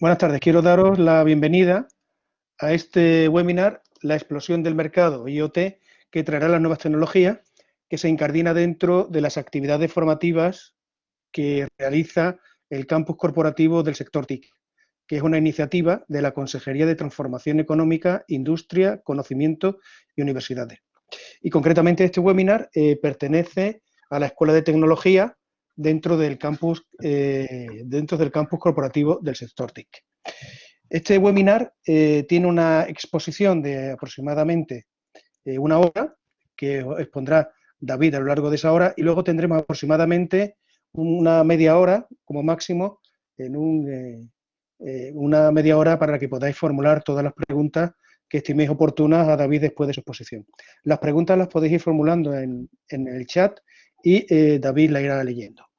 Buenas tardes, quiero daros la bienvenida a este webinar, La explosión del mercado IoT, que traerá las nuevas tecnologías, que se incardina dentro de las actividades formativas que realiza el campus corporativo del sector TIC, que es una iniciativa de la Consejería de Transformación Económica, Industria, Conocimiento y Universidades. Y concretamente este webinar eh, pertenece a la Escuela de Tecnología dentro del campus, eh, dentro del campus corporativo del sector TIC. Este webinar eh, tiene una exposición de aproximadamente eh, una hora, que expondrá David a lo largo de esa hora, y luego tendremos aproximadamente una media hora, como máximo, en una media hora para que podáis formular todas las preguntas que estiméis oportunas a David después de su exposición. Las preguntas las podéis ir formulando en, en el chat y David la irá leyendo.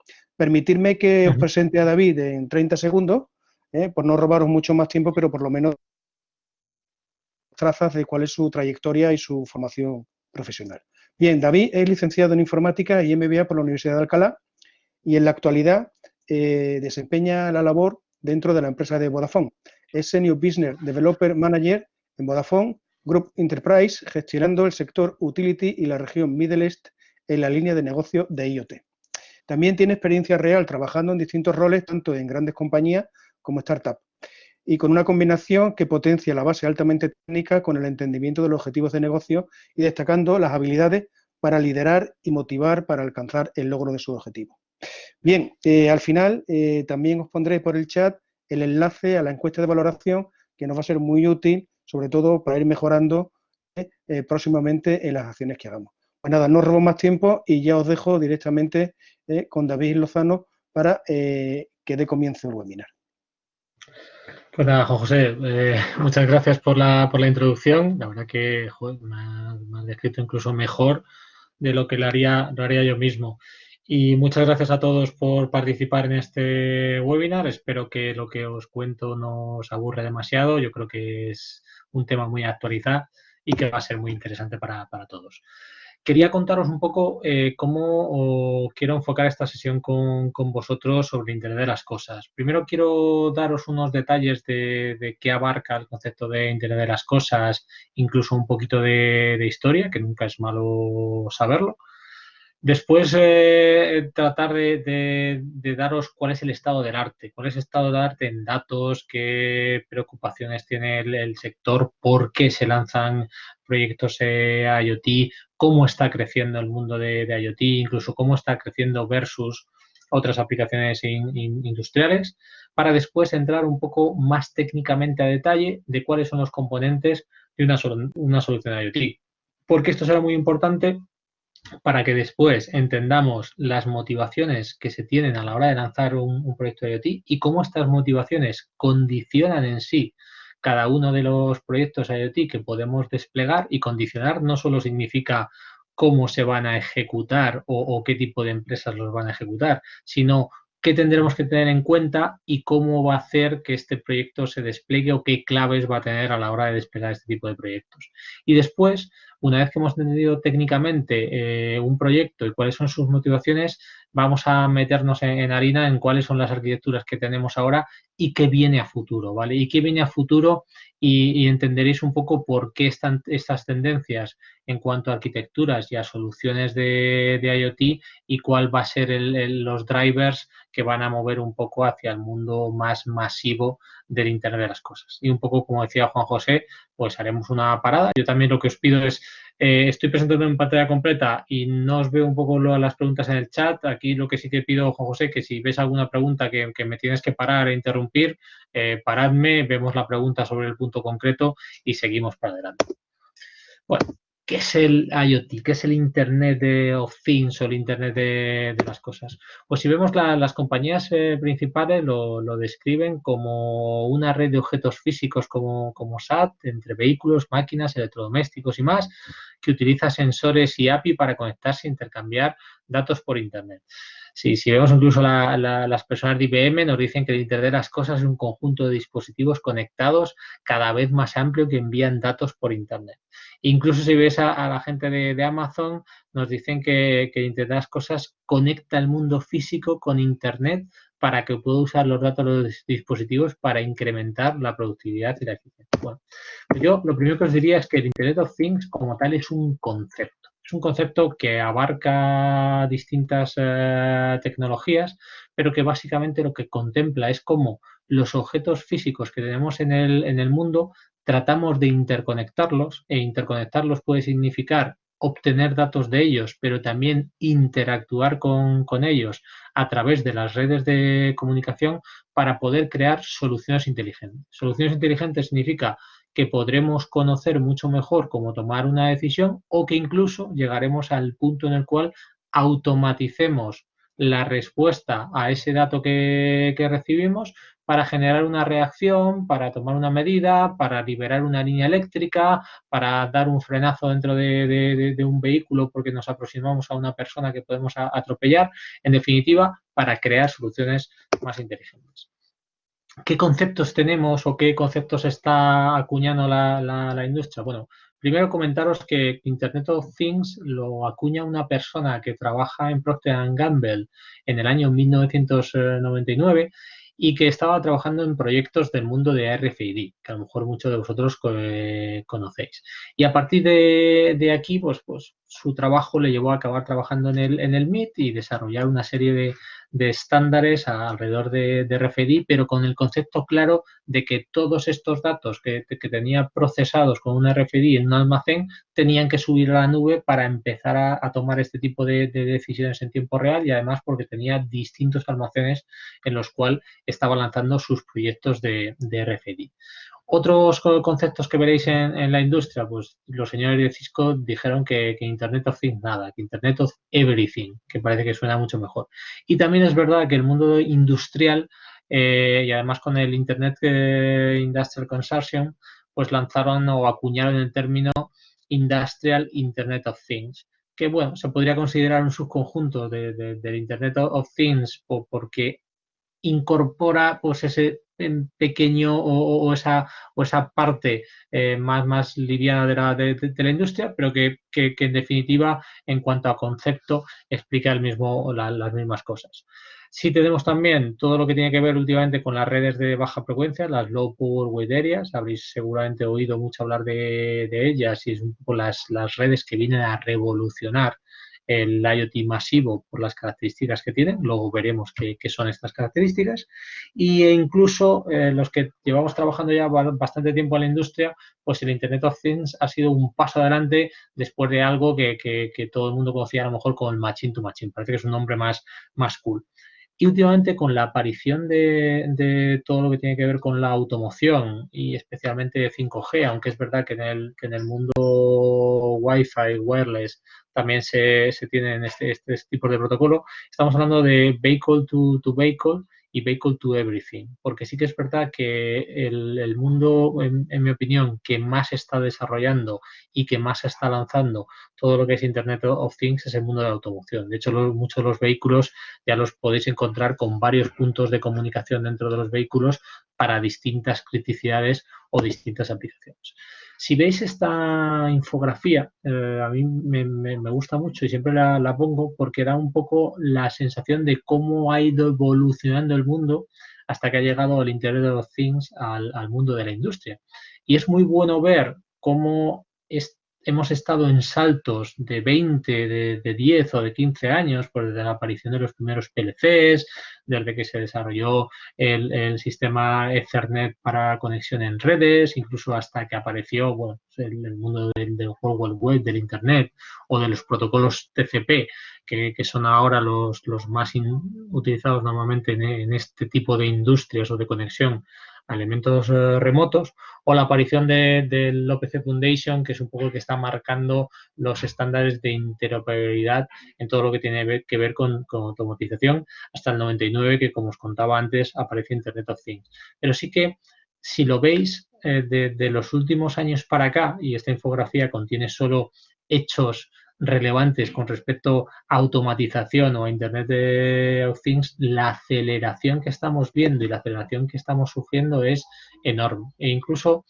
Permitirme que os presente a David en 30 segundos, ¿eh? por no robaros mucho más tiempo, pero por lo menos trazas de cuál es su trayectoria y su formación profesional. Bien, David es licenciado en Informática y MBA por la Universidad de Alcalá y en la actualidad eh, desempeña la labor dentro de la empresa de Vodafone. Es Senior Business Developer Manager en Vodafone Group Enterprise, gestionando el sector Utility y la región Middle East en la línea de negocio de IoT. También tiene experiencia real trabajando en distintos roles, tanto en grandes compañías como startups, y con una combinación que potencia la base altamente técnica con el entendimiento de los objetivos de negocio y destacando las habilidades para liderar y motivar para alcanzar el logro de sus objetivos. Bien, eh, al final eh, también os pondré por el chat el enlace a la encuesta de valoración que nos va a ser muy útil, sobre todo para ir mejorando eh, próximamente en las acciones que hagamos. Pues nada, no robo más tiempo y ya os dejo directamente eh, con David Lozano para eh, que dé comienzo el webinar. Pues nada, José, eh, muchas gracias por la, por la introducción. La verdad que me, has, descrito incluso mejor de lo que lo haría, lo haría yo mismo. Y muchas gracias a todos por participar en este webinar. Espero que lo que os cuento no os aburre demasiado. Yo creo que es un tema muy actualizado y que va a ser muy interesante para, para todos. Quería contaros un poco eh, cómo quiero enfocar esta sesión con, vosotros sobre Internet de las Cosas. Primero quiero daros unos detalles de, qué abarca el concepto de Internet de las Cosas, incluso un poquito de, historia, que nunca es malo saberlo. Después eh, tratar de, daros cuál es el estado del arte, cuál es el estado del arte en datos, qué preocupaciones tiene el, sector, por qué se lanzan proyectos eh, IoT, cómo está creciendo el mundo de, IoT, incluso cómo está creciendo versus otras aplicaciones industriales, para después entrar un poco más técnicamente a detalle de cuáles son los componentes de una, una solución IoT. Porque esto será muy importante para que después entendamos las motivaciones que se tienen a la hora de lanzar un, un proyecto IoT y cómo estas motivaciones condicionan en sí cada uno de los proyectos IoT que podemos desplegar y condicionar no solo significa cómo se van a ejecutar o, qué tipo de empresas los van a ejecutar, sino qué tendremos que tener en cuenta y cómo va a hacer que este proyecto se despliegue o qué claves va a tener a la hora de desplegar este tipo de proyectos. Y después, una vez que hemos entendido técnicamente eh, un proyecto y cuáles son sus motivaciones, vamos a meternos en, harina en cuáles son las arquitecturas que tenemos ahora y qué viene a futuro, ¿vale? Y qué viene a futuro y, entenderéis un poco por qué están estas tendencias en cuanto a arquitecturas y a soluciones de, IoT y cuál va a ser los drivers que van a mover un poco hacia el mundo más masivo del Internet de las Cosas. Y un poco, como decía Juan José, pues haremos una parada. Yo también lo que os pido es eh, estoy presentando en pantalla completa y no os veo un poco las preguntas en el chat. Aquí lo que sí te pido, Juan José, que si ves alguna pregunta que, me tienes que parar e interrumpir, eh, paradme, vemos la pregunta sobre el punto concreto y seguimos para adelante. Bueno, ¿Qué es el IoT? ¿Qué es el Internet de of Things o el Internet de, las cosas? Pues si vemos las compañías eh, principales lo, describen como una red de objetos físicos como, SAT entre vehículos, máquinas, electrodomésticos y más, que utiliza sensores y API para conectarse e intercambiar datos por Internet. Si, si vemos incluso las personas de IBM, nos dicen que el Internet de las Cosas es un conjunto de dispositivos conectados cada vez más amplio que envían datos por Internet. Incluso si ves a, la gente de, Amazon, nos dicen que, que Internet de las Cosas conecta el mundo físico con Internet para que pueda usar los datos de los dispositivos para incrementar la productividad y la eficiencia. Bueno, yo lo primero que os diría es que el Internet of Things como tal es un concepto. Es un concepto que abarca distintas eh, tecnologías, pero que básicamente lo que contempla es cómo los objetos físicos que tenemos en el, en el mundo tratamos de interconectarlos e interconectarlos puede significar obtener datos de ellos, pero también interactuar con, ellos a través de las redes de comunicación para poder crear soluciones inteligentes. Soluciones inteligentes significa que podremos conocer mucho mejor cómo tomar una decisión o que incluso llegaremos al punto en el cual automaticemos la respuesta a ese dato que recibimos para generar una reacción, para tomar una medida, para liberar una línea eléctrica, para dar un frenazo dentro de, un vehículo porque nos aproximamos a una persona que podemos atropellar, en definitiva, para crear soluciones más inteligentes. ¿Qué conceptos tenemos o qué conceptos está acuñando la, industria? Bueno, primero comentaros que Internet of Things lo acuña una persona que trabaja en Procter Gamble en el año 1999 y que estaba trabajando en proyectos del mundo de RFID, que a lo mejor muchos de vosotros conocéis. Y a partir de, aquí, pues, pues su trabajo le llevó a acabar trabajando en el, en el MIT y desarrollar una serie de, de estándares alrededor de, de, RFID, pero con el concepto claro de que todos estos datos que, tenía procesados con un RFID en un almacén tenían que subir a la nube para empezar a, tomar este tipo de, decisiones en tiempo real y además porque tenía distintos almacenes en los cuales estaba lanzando sus proyectos de, de RFID. Otros conceptos que veréis en, la industria, pues los señores de Cisco dijeron que, Internet of Things nada, que Internet of Everything, que parece que suena mucho mejor. Y también es verdad que el mundo industrial eh, y además con el Internet eh, Industrial Consortium, pues lanzaron o acuñaron el término Industrial Internet of Things, que bueno, se podría considerar un subconjunto del Internet of Things porque incorpora pues ese pequeño o, esa, o esa parte eh, más, más liviana de la, de, la industria, pero que, que, en definitiva, en cuanto a concepto, explica el mismo, las mismas cosas. Sí tenemos también todo lo que tiene que ver últimamente con las redes de baja frecuencia, las low power wide areas. Habréis seguramente oído mucho hablar de, de ellas y es un poco las, las redes que vienen a revolucionar el IoT masivo por las características que tiene, luego veremos qué, son estas características, e incluso eh, los que llevamos trabajando ya bastante tiempo en la industria, pues el Internet of Things ha sido un paso adelante después de algo que, todo el mundo conocía a lo mejor como el Machine to Machine, parece que es un nombre más, más cool. Y últimamente con la aparición de, todo lo que tiene que ver con la automoción y especialmente 5G, aunque es verdad que en el, que en el mundo Wi-Fi, wireless, también se, se tienen este, este, tipo de protocolo, estamos hablando de vehicle to, to vehicle y Vehicle to Everything, porque sí que es verdad que el, mundo, en, mi opinión, que más está desarrollando y que más está lanzando todo lo que es Internet of Things es el mundo de la automoción. De hecho, muchos de los vehículos ya los podéis encontrar con varios puntos de comunicación dentro de los vehículos para distintas criticidades o distintas aplicaciones. Si veis esta infografía, eh, a mí me, gusta mucho y siempre la, pongo porque da un poco la sensación de cómo ha ido evolucionando el mundo hasta que ha llegado el Internet of Things al, al mundo de la industria. Y es muy bueno ver cómo es, hemos estado en saltos de 20, de, 10 o de 15 años, pues desde la aparición de los primeros PLCs, desde que se desarrolló el, sistema Ethernet para conexión en redes, incluso hasta que apareció bueno, el, mundo del, World Web, del Internet o de los protocolos TCP, que, son ahora los más utilizados normalmente en este tipo de industrias o de conexión elementos eh, remotos, o la aparición del OPC Foundation, que es un poco el que está marcando los estándares de interoperabilidad en todo lo que tiene que ver con, automatización, hasta el 99, que como os contaba antes, aparece Internet of Things. Pero sí que, si lo veis, eh, de los últimos años para acá, y esta infografía contiene solo hechos relevantes con respecto a automatización o Internet of Things, la aceleración que estamos viendo y la aceleración que estamos sufriendo es enorme. E incluso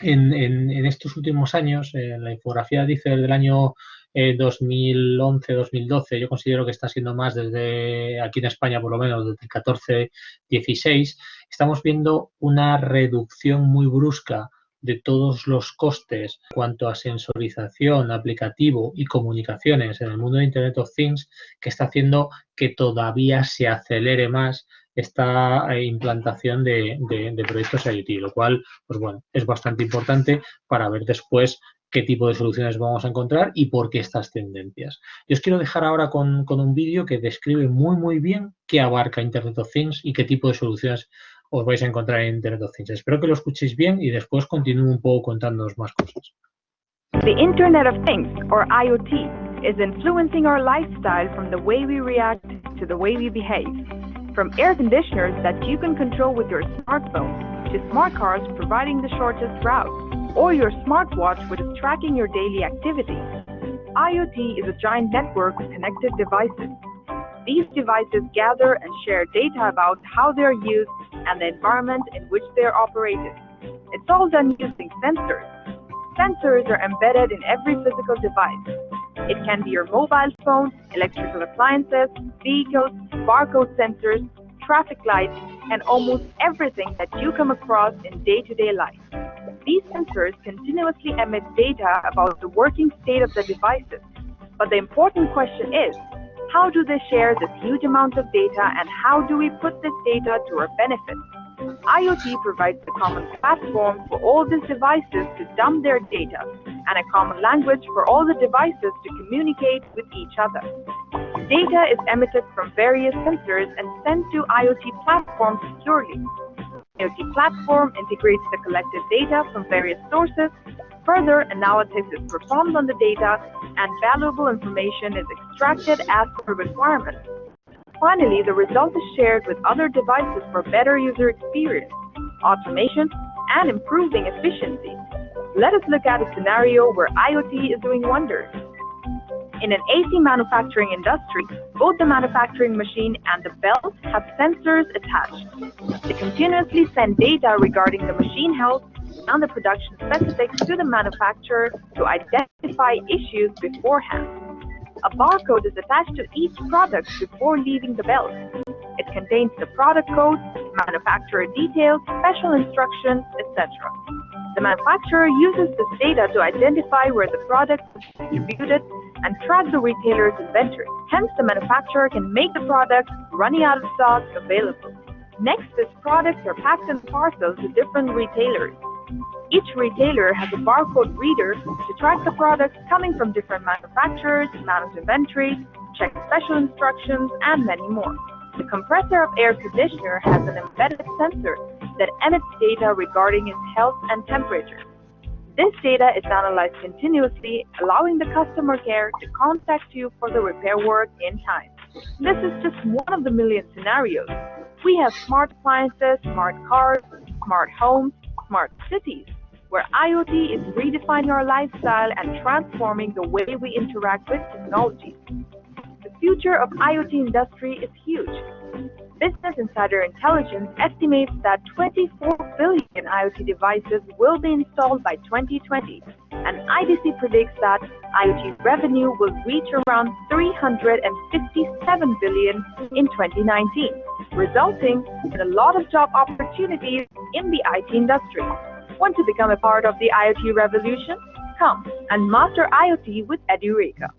en, estos últimos años, en la infografía dice del año 2011-2012, eh, yo considero que está siendo más desde aquí en España, por lo menos desde el 14-16, estamos viendo una reducción muy brusca de todos los costes cuanto a sensorización, aplicativo y comunicaciones en el mundo de Internet of Things que está haciendo que todavía se acelere más esta eh, implantación de, proyectos IoT, lo cual, pues bueno, es bastante importante para ver después qué tipo de soluciones vamos a encontrar y por qué estas tendencias. Yo os quiero dejar ahora con, con un vídeo que describe muy, muy bien qué abarca Internet of Things y qué tipo de soluciones os vais a encontrar en Internet of Things. Espero que lo escuchéis bien y después continúo un poco más cosas. The Internet of Things, or IoT, is influencing our lifestyle from the way we react to the way we behave. From air conditioners that you can control with your smartphone, to smart cars providing the shortest route, or your smartwatch which is tracking your daily activities. IoT is a giant network of connected devices. These devices gather and share data about how they are used and the environment in which they are operated. It's all done using sensors. Sensors are embedded in every physical device. It can be your mobile phone, electrical appliances, vehicles, barcode sensors, traffic lights, and almost everything that you come across in day-to-day life. These sensors continuously emit data about the working state of the devices. But the important question is, how do they share this huge amount of data and how do we put this data to our benefit? IoT provides a common platform for all these devices to dump their data and a common language for all the devices to communicate with each other. Data is emitted from various sensors and sent to IoT platforms securely. IoT platform integrates the collected data from various sources Further analysis is performed on the data and valuable information is extracted as per requirements. Finally, the result is shared with other devices for better user experience, automation, and improving efficiency. Let us look at a scenario where IoT is doing wonders. In an AC manufacturing industry, both the manufacturing machine and the belt have sensors attached. They continuously send data regarding the machine health and the production specifics to the manufacturer to identify issues beforehand. A barcode is attached to each product before leaving the belt. It contains the product code, manufacturer details, special instructions, etc. The manufacturer uses this data to identify where the product is distributed and track the retailer's inventory. Hence, the manufacturer can make the product running out of stock available. Next, these products are packed in parcels to different retailers. Each retailer has a barcode reader to track the products coming from different manufacturers, manage inventory, check special instructions, and many more. The compressor of air conditioner has an embedded sensor that emits data regarding its health and temperature. This data is analyzed continuously, allowing the customer care to contact you for the repair work in time. This is just one of the million scenarios. We have smart appliances, smart cars, smart homes, smart cities, where IoT is redefining our lifestyle and transforming the way we interact with technology. The future of IoT industry is huge. Business Insider Intelligence estimates that 24 billion IoT devices will be installed by 2020, and IDC predicts that IoT revenue will reach around 357 billion in 2019, resulting in a lot of job opportunities in the IT industry. Want to become a part of the IoT revolution? Come and master IoT with Edureka.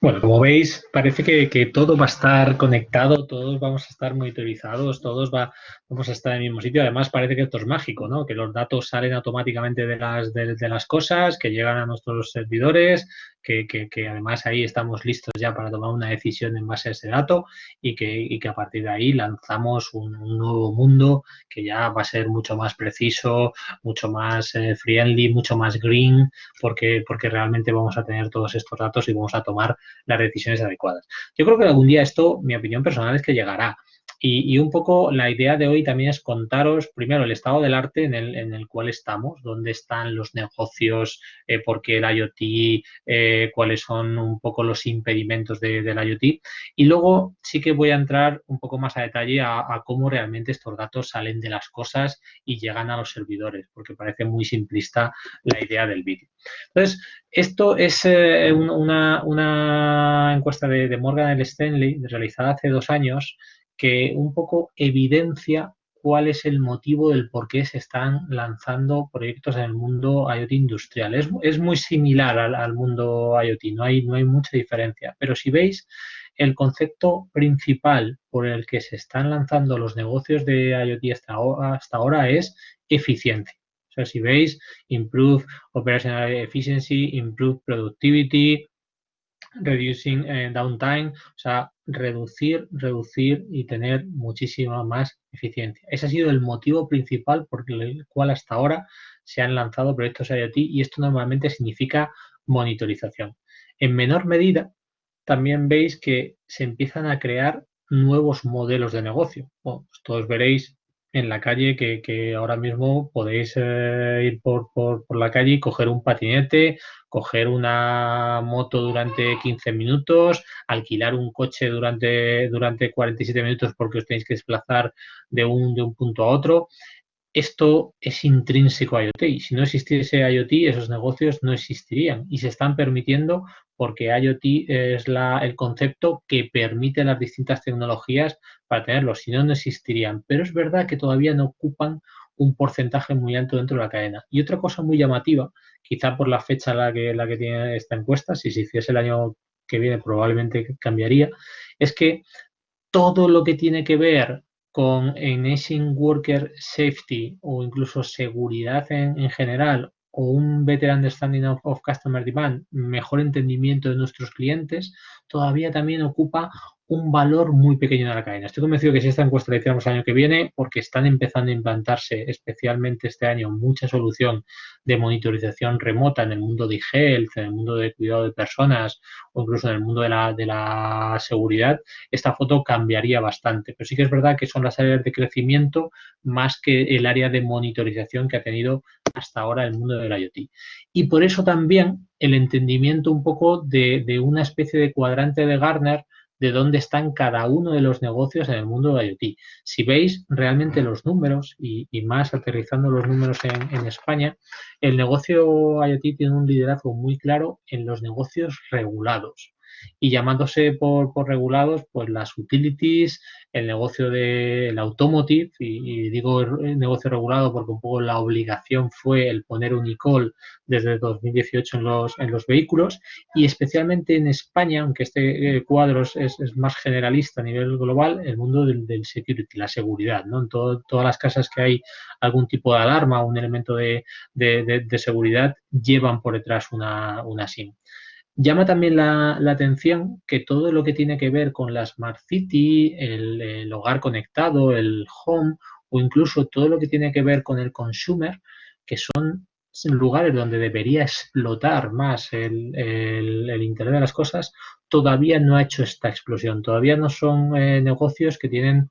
Bueno, como veis, parece que, todo va a estar conectado, todos vamos a estar monitorizados, todos va, vamos a estar en el mismo sitio. Además, parece que esto es mágico, ¿no? Que los datos salen automáticamente de las, de, las cosas, que llegan a nuestros servidores, que, además ahí estamos listos ya para tomar una decisión en base a ese dato y que, que a partir de ahí lanzamos un, nuevo mundo que ya va a ser mucho más preciso, mucho más eh, friendly, mucho más green, porque, porque realmente vamos a tener todos estos datos y vamos a tomar las decisiones adecuadas. Yo creo que algún día esto, mi opinión personal es que llegará. Y, un poco la idea de hoy también es contaros primero el estado del arte en el, en el cual estamos, dónde están los negocios, eh, por qué el IoT, eh, cuáles son un poco los impedimentos de, del IoT. Y luego sí que voy a entrar un poco más a detalle a, cómo realmente estos datos salen de las cosas y llegan a los servidores, porque parece muy simplista la idea del vídeo. Entonces, esto es eh, una, encuesta de Morgan Stanley realizada hace dos años que un poco evidencia cuál es el motivo del por qué se están lanzando proyectos en el mundo IoT industrial. Es, muy similar al, mundo IoT, no hay, no hay mucha diferencia. Pero si veis, el concepto principal por el que se están lanzando los negocios de IoT hasta ahora, hasta ahora es eficiencia. O sea, si veis, improve operational efficiency, improve productivity, reducing eh, downtime, o sea, reducir, reducir y tener muchísima más eficiencia. Ese ha sido el motivo principal por el cual hasta ahora se han lanzado proyectos IoT y esto normalmente significa monitorización. En menor medida, también veis que se empiezan a crear nuevos modelos de negocio. Pues todos veréis en la calle que, ahora mismo podéis eh, ir por, por, la calle y coger un patinete, coger una moto durante 15 minutos, alquilar un coche durante, durante 47 minutos porque os tenéis que desplazar de un, de un punto a otro. Esto es intrínseco a IoT y si no existiese IoT, esos negocios no existirían y se están permitiendo porque IoT es el concepto que permite las distintas tecnologías para tenerlos, si no, no existirían. Pero es verdad que todavía no ocupan un porcentaje muy alto dentro de la cadena. Y otra cosa muy llamativa, quizá por la fecha la que, la que tiene esta encuesta, si se hiciese el año que viene probablemente cambiaría, es que todo lo que tiene que ver con Enabling Worker Safety o incluso seguridad en general o un better understanding of, of, customer demand, mejor entendimiento de nuestros clientes, todavía también ocupa un valor muy pequeño de la cadena. Estoy convencido que si esta encuesta la hiciéramos el año que viene, porque están empezando a implantarse especialmente este año mucha solución de monitorización remota en el mundo de health, en el mundo de cuidado de personas o incluso en el mundo de la, de la seguridad, esta foto cambiaría bastante. Pero sí que es verdad que son las áreas de crecimiento más que el área de monitorización que ha tenido hasta ahora el mundo del IoT. Y por eso también el entendimiento un poco de, de una especie de cuadrante de Gartner de dónde están cada uno de los negocios en el mundo de IoT. Si veis realmente los números y, más aterrizando los números en, España, el negocio IoT tiene un liderazgo muy claro en los negocios regulados y llamándose por, regulados, pues las utilities, el negocio del automotive, y, digo el negocio regulado porque un poco la obligación fue el poner un ICOL desde 2018 en los, en los vehículos, y especialmente en España, aunque este eh, cuadro es, más generalista a nivel global, el mundo del, security, la seguridad, ¿no? En todas las casas que hay algún tipo de alarma, un elemento de, seguridad, llevan por detrás una, una SIM. Llama también la, atención que todo lo que tiene que ver con la Smart City, el, hogar conectado, el home o incluso todo lo que tiene que ver con el consumer, que son lugares donde debería explotar más el, Internet de las cosas, todavía no ha hecho esta explosión. Todavía no son eh, negocios que tienen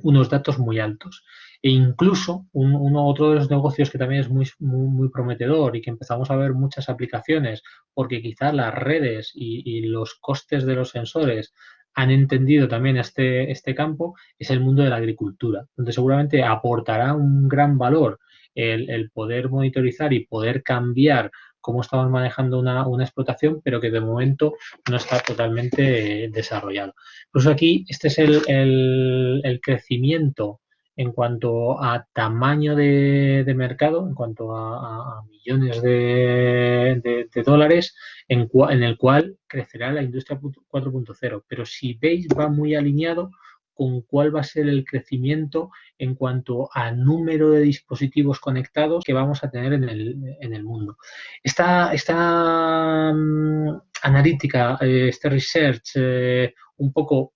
unos datos muy altos. E incluso uno, otro de los negocios que también es muy, muy, prometedor y que empezamos a ver muchas aplicaciones porque quizás las redes y, los costes de los sensores han entendido también este, este campo, es el mundo de la agricultura, donde seguramente aportará un gran valor el, poder monitorizar y poder cambiar cómo estamos manejando una, explotación, pero que de momento no está totalmente desarrollado. Incluso aquí, este es el, el crecimiento en cuanto a tamaño de, mercado, en cuanto a, millones de, dólares, en, en, el cual crecerá la industria 4.0. Pero si veis, va muy alineado con cuál va a ser el crecimiento en cuanto a número de dispositivos conectados que vamos a tener en el, mundo. Esta, esta mm, analítica, eh, este research, eh, un poco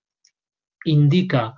indica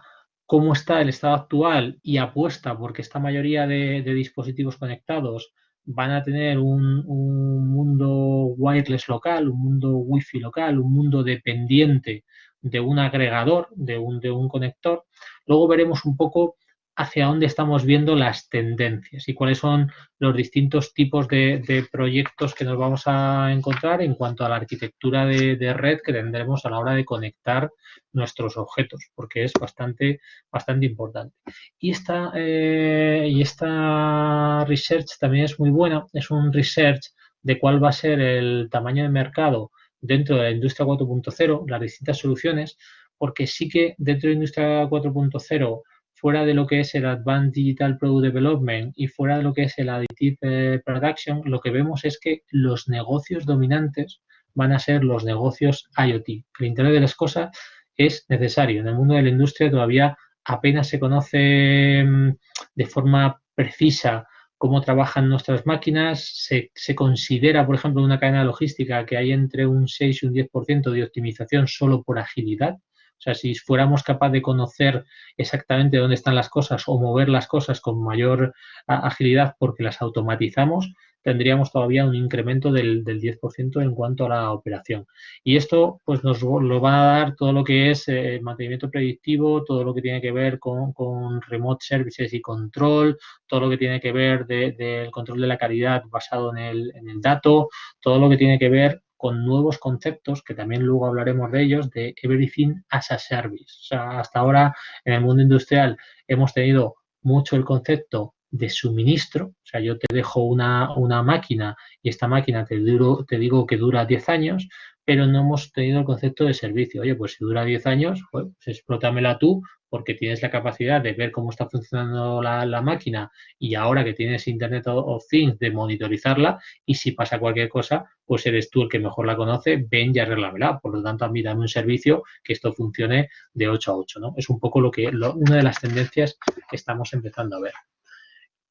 cómo está el estado actual y apuesta porque esta mayoría de, dispositivos conectados van a tener un, mundo wireless local, un mundo wifi local, un mundo dependiente de un agregador, de un, de un conector, Luego veremos un poco hacia dónde estamos viendo las tendencias y cuáles son los distintos tipos de, proyectos que nos vamos a encontrar en cuanto a la arquitectura de, red que tendremos a la hora de conectar nuestros objetos, porque es bastante, bastante importante. Y esta, eh, y esta research también es muy buena, es un research de cuál va a ser el tamaño de mercado dentro de la industria 4.0, las distintas soluciones, porque sí que dentro de la industria 4.0 fuera de lo que es el Advanced Digital Product Development y fuera de lo que es el Additive eh, Production, lo que vemos es que los negocios dominantes van a ser los negocios IoT. El Internet de las Cosas es necesario. En el mundo de la industria todavía apenas se conoce mm, de forma precisa cómo trabajan nuestras máquinas. Se, considera, por ejemplo, en una cadena logística que hay entre un 6 y un 10% de optimización solo por agilidad. O sea, si fuéramos capaces de conocer exactamente dónde están las cosas o mover las cosas con mayor agilidad porque las automatizamos, tendríamos todavía un incremento del, 10% en cuanto a la operación. Y esto pues nos lo va a dar todo lo que es eh, mantenimiento predictivo, todo lo que tiene que ver con, remote services y control, todo lo que tiene que ver del control de la calidad basado en el, en el dato, todo lo que tiene que ver con nuevos conceptos, que también luego hablaremos de ellos, de Everything as a Service. O sea, hasta ahora en el mundo industrial hemos tenido mucho el concepto de suministro, o sea, yo te dejo una, máquina y esta máquina te, duro, te digo que dura 10 años, pero no hemos tenido el concepto de servicio. Oye, pues si dura 10 años, pues explótamela tú porque tienes la capacidad de ver cómo está funcionando la, máquina y ahora que tienes Internet of Things de monitorizarla y si pasa cualquier cosa, pues eres tú el que mejor la conoce, ven y arreglamela. Por lo tanto, a mí dame un servicio que esto funcione de 8 a 8. ¿no? Es un poco lo que una de las tendencias que estamos empezando a ver.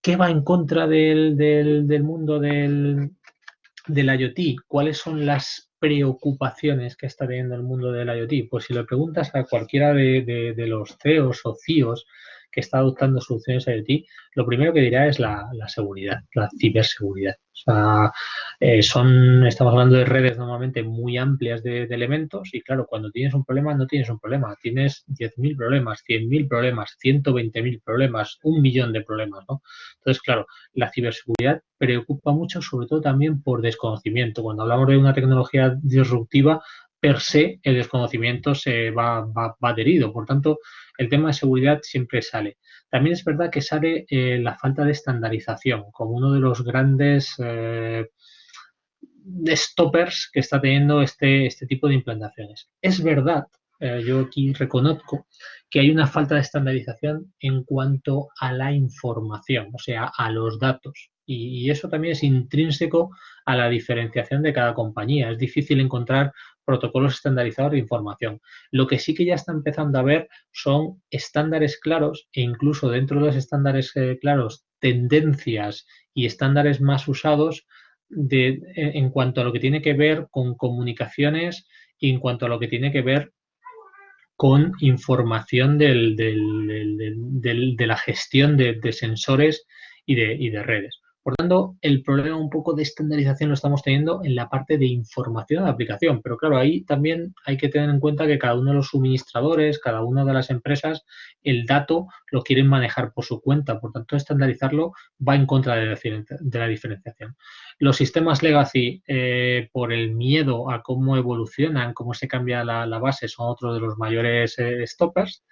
¿Qué va en contra del, del mundo del, del IoT? ¿Cuáles son las preocupaciones que está teniendo el mundo del IoT? Pues si le preguntas a cualquiera de, los CEOs o CIOs que está adoptando soluciones IoT, lo primero que dirá es la, seguridad, la ciberseguridad. O sea, eh, son, estamos hablando de redes normalmente muy amplias de, elementos y claro, cuando tienes un problema no tienes un problema, tienes 10.000 problemas, 100.000 problemas, 120.000 problemas, un millón de problemas, ¿no? Entonces, claro, la ciberseguridad preocupa mucho, sobre todo también por desconocimiento. Cuando hablamos de una tecnología disruptiva, per se el desconocimiento se va, va, adherido. Por tanto, el tema de seguridad siempre sale. También es verdad que sale eh, la falta de estandarización como uno de los grandes eh, stoppers que está teniendo este, este tipo de implantaciones. Es verdad, eh, yo aquí reconozco que hay una falta de estandarización en cuanto a la información, o sea, a los datos. Y, eso también es intrínseco a la diferenciación de cada compañía. Es difícil encontrar protocolos estandarizados de información. Lo que sí que ya está empezando a ver son estándares claros e incluso dentro de los estándares eh, claros tendencias y estándares más usados de, en cuanto a lo que tiene que ver con comunicaciones y en cuanto a lo que tiene que ver con información del, de la gestión de, sensores y de redes. Por tanto, el problema un poco de estandarización lo estamos teniendo en la parte de información de aplicación, pero claro, ahí también hay que tener en cuenta que cada uno de los suministradores, cada una de las empresas, el dato lo quieren manejar por su cuenta, por tanto, estandarizarlo va en contra de la, diferenciación. Los sistemas legacy, eh, por el miedo a cómo evolucionan, cómo se cambia la, base, son otro de los mayores eh, stoppers.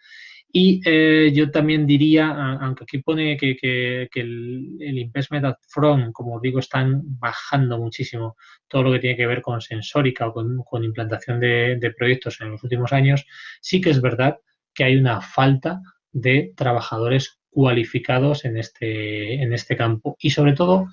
Y eh, yo también diría, aunque aquí pone que, el, investment front, como digo, están bajando muchísimo todo lo que tiene que ver con sensórica o con, implantación de, proyectos en los últimos años, sí que es verdad que hay una falta de trabajadores cualificados en este, en este campo. Y sobre todo,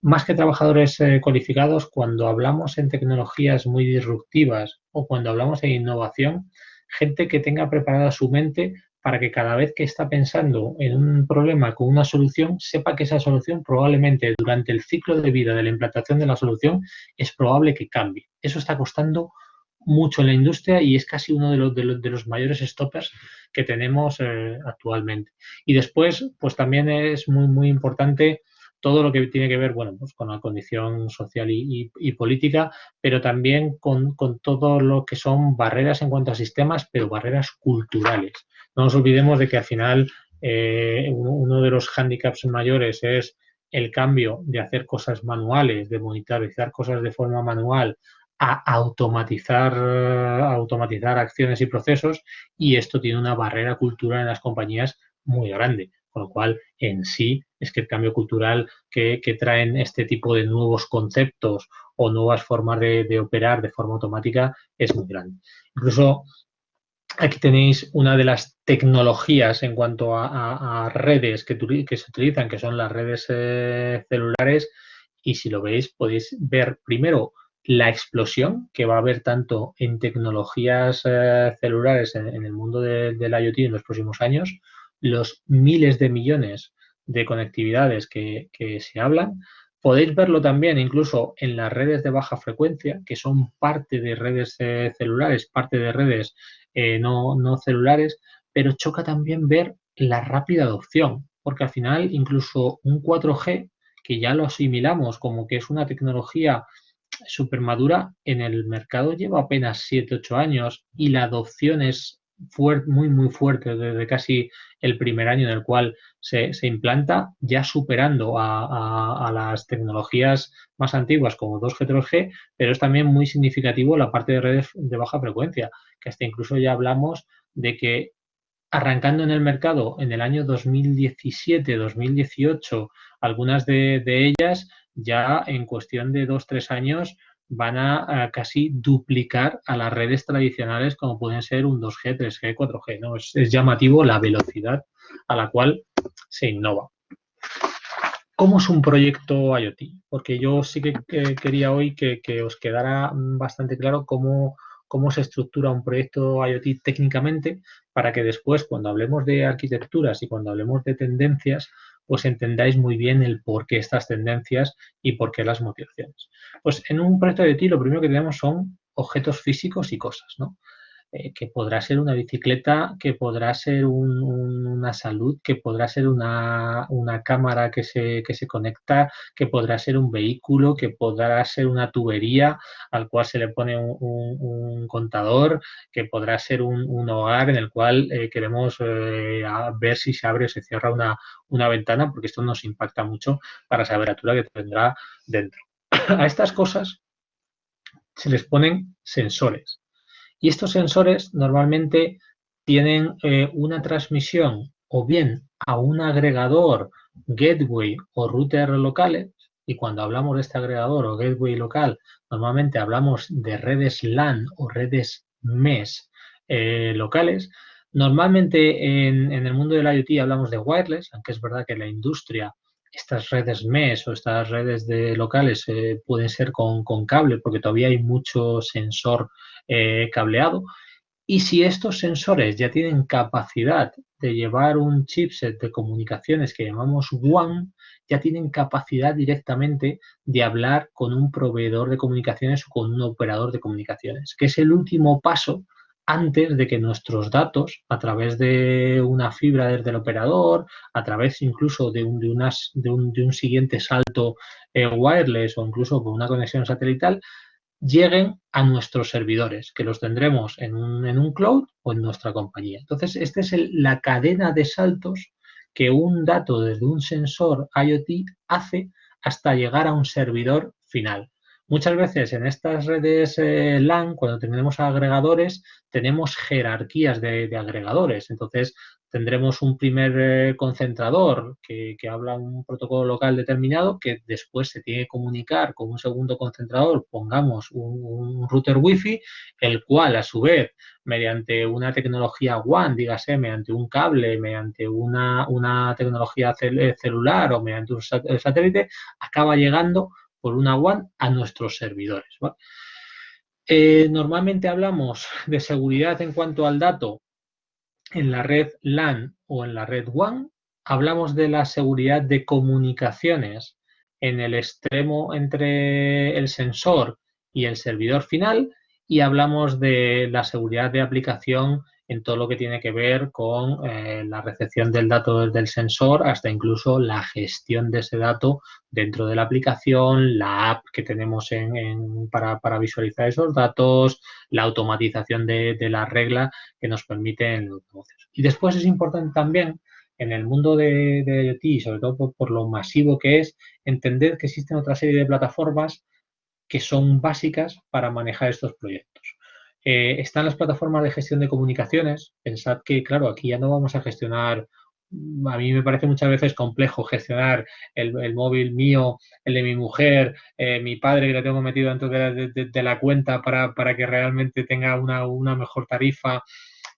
más que trabajadores eh, cualificados, cuando hablamos en tecnologías muy disruptivas o cuando hablamos de innovación, gente que tenga preparada su mente para que cada vez que está pensando en un problema con una solución, sepa que esa solución probablemente durante el ciclo de vida de la implantación de la solución es probable que cambie. Eso está costando mucho en la industria y es casi uno de los, de los, mayores stoppers que tenemos eh, actualmente. Y después, pues también es muy, muy importante todo lo que tiene que ver, bueno, pues con la condición social y, política, pero también con, todo lo que son barreras en cuanto a sistemas, pero barreras culturales. No nos olvidemos de que al final eh, uno de los hándicaps mayores es el cambio de hacer cosas manuales, de monitorizar cosas de forma manual a automatizar, automatizar acciones y procesos y esto tiene una barrera cultural en las compañías muy grande. Con lo cual, en sí, es que el cambio cultural que, traen este tipo de nuevos conceptos o nuevas formas de, operar de forma automática es muy grande. Incluso aquí tenéis una de las tecnologías en cuanto a, redes que, se utilizan, que son las redes eh, celulares. Y si lo veis, podéis ver primero la explosión que va a haber tanto en tecnologías eh, celulares en, el mundo del IoT en los próximos años, los miles de millones de conectividades que, se hablan. Podéis verlo también incluso en las redes de baja frecuencia, que son parte de redes eh, celulares, parte de redes eh, no, no celulares, pero choca también ver la rápida adopción, porque al final incluso un 4G, que ya lo asimilamos como que es una tecnología super madura en el mercado lleva apenas 7-8 años y la adopción es muy, muy fuerte desde casi el primer año en el cual se, implanta, ya superando a, las tecnologías más antiguas como 2G, 3G, pero es también muy significativo la parte de redes de baja frecuencia, que hasta incluso ya hablamos de que arrancando en el mercado en el año 2017-2018, algunas de, de ellas ya en cuestión de dos, tres años van a, casi duplicar a las redes tradicionales como pueden ser un 2G, 3G, 4G. ¿no? Es, llamativo la velocidad a la cual se innova. ¿Cómo es un proyecto IoT? Porque yo sí que quería hoy que, os quedara bastante claro cómo, cómo se estructura un proyecto IoT técnicamente para que después, cuando hablemos de arquitecturas y cuando hablemos de tendencias, pues entendáis muy bien el por qué estas tendencias y por qué las motivaciones. Pues en un proyecto de ti lo primero que tenemos son objetos físicos y cosas, ¿no? Eh, que podrá ser una bicicleta, que podrá ser una salud, que podrá ser una, cámara que se, se, conecta, que podrá ser un vehículo, que podrá ser una tubería al cual se le pone un, contador, que podrá ser un, hogar en el cual eh, queremos eh, ver si se abre o se cierra una, una ventana, porque esto nos impacta mucho para saber la temperatura que tendrá dentro. A estas cosas se les ponen sensores. Y estos sensores normalmente tienen eh, una transmisión o bien a un agregador, gateway o router locales, y cuando hablamos de este agregador o gateway local, normalmente hablamos de redes LAN o redes MES eh, locales. Normalmente en, el mundo del IoT hablamos de wireless, aunque es verdad que la industria estas redes MES o estas redes de locales eh, pueden ser con, cable porque todavía hay mucho sensor eh, cableado. Y si estos sensores ya tienen capacidad de llevar un chipset de comunicaciones que llamamos WAN, ya tienen capacidad directamente de hablar con un proveedor de comunicaciones o con un operador de comunicaciones, que es el último paso antes de que nuestros datos, a través de una fibra desde el operador, a través incluso de un, siguiente salto eh, wireless o incluso con una conexión satelital, lleguen a nuestros servidores, que los tendremos en un, en un cloud o en nuestra compañía. Entonces, esta es la cadena de saltos que un dato desde un sensor IoT hace hasta llegar a un servidor final. Muchas veces en estas redes eh, LAN, cuando tenemos agregadores, tenemos jerarquías de, agregadores. Entonces, tendremos un primer eh, concentrador que, habla un protocolo local determinado que después se tiene que comunicar con un segundo concentrador, pongamos un, router Wi-Fi, el cual a su vez, mediante una tecnología WAN, dígase, mediante un cable, mediante una, una tecnología celular o mediante un satélite, acaba llegando por una WAN a nuestros servidores. Eh, normalmente hablamos de seguridad en cuanto al dato en la red LAN o en la red WAN. Hablamos de la seguridad de comunicaciones en el extremo entre el sensor y el servidor final y hablamos de la seguridad de aplicación en todo lo que tiene que ver con eh, la recepción del dato desde el sensor hasta incluso la gestión de ese dato dentro de la aplicación, la app que tenemos para, visualizar esos datos, la automatización de, la regla que nos permite en los negocios. Y después es importante también en el mundo de, IoT y sobre todo por, lo masivo que es, entender que existen otra serie de plataformas que son básicas para manejar estos proyectos. Eh, están las plataformas de gestión de comunicaciones. Pensad que, claro, aquí ya no vamos a gestionar a mí me parece muchas veces complejo gestionar el, móvil mío, el de mi mujer, eh, mi padre que lo tengo metido dentro de la, cuenta para, que realmente tenga una, una mejor tarifa.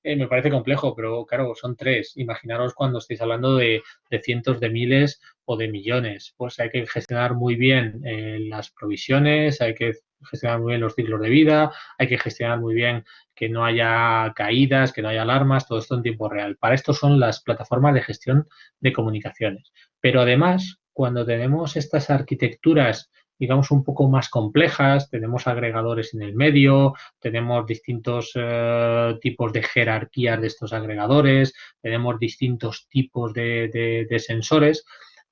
Eh, me parece complejo, pero claro, son tres. Imaginaros cuando estéis hablando de, cientos de miles o de millones. Pues hay que gestionar muy bien eh, las provisiones, hay que gestionar muy bien los ciclos de vida, hay que gestionar muy bien que no haya caídas, que no haya alarmas, todo esto en tiempo real. Para esto son las plataformas de gestión de comunicaciones. Pero además, cuando tenemos estas arquitecturas digamos, un poco más complejas, tenemos agregadores en el medio, tenemos distintos eh, tipos de jerarquías de estos agregadores, tenemos distintos tipos de, sensores.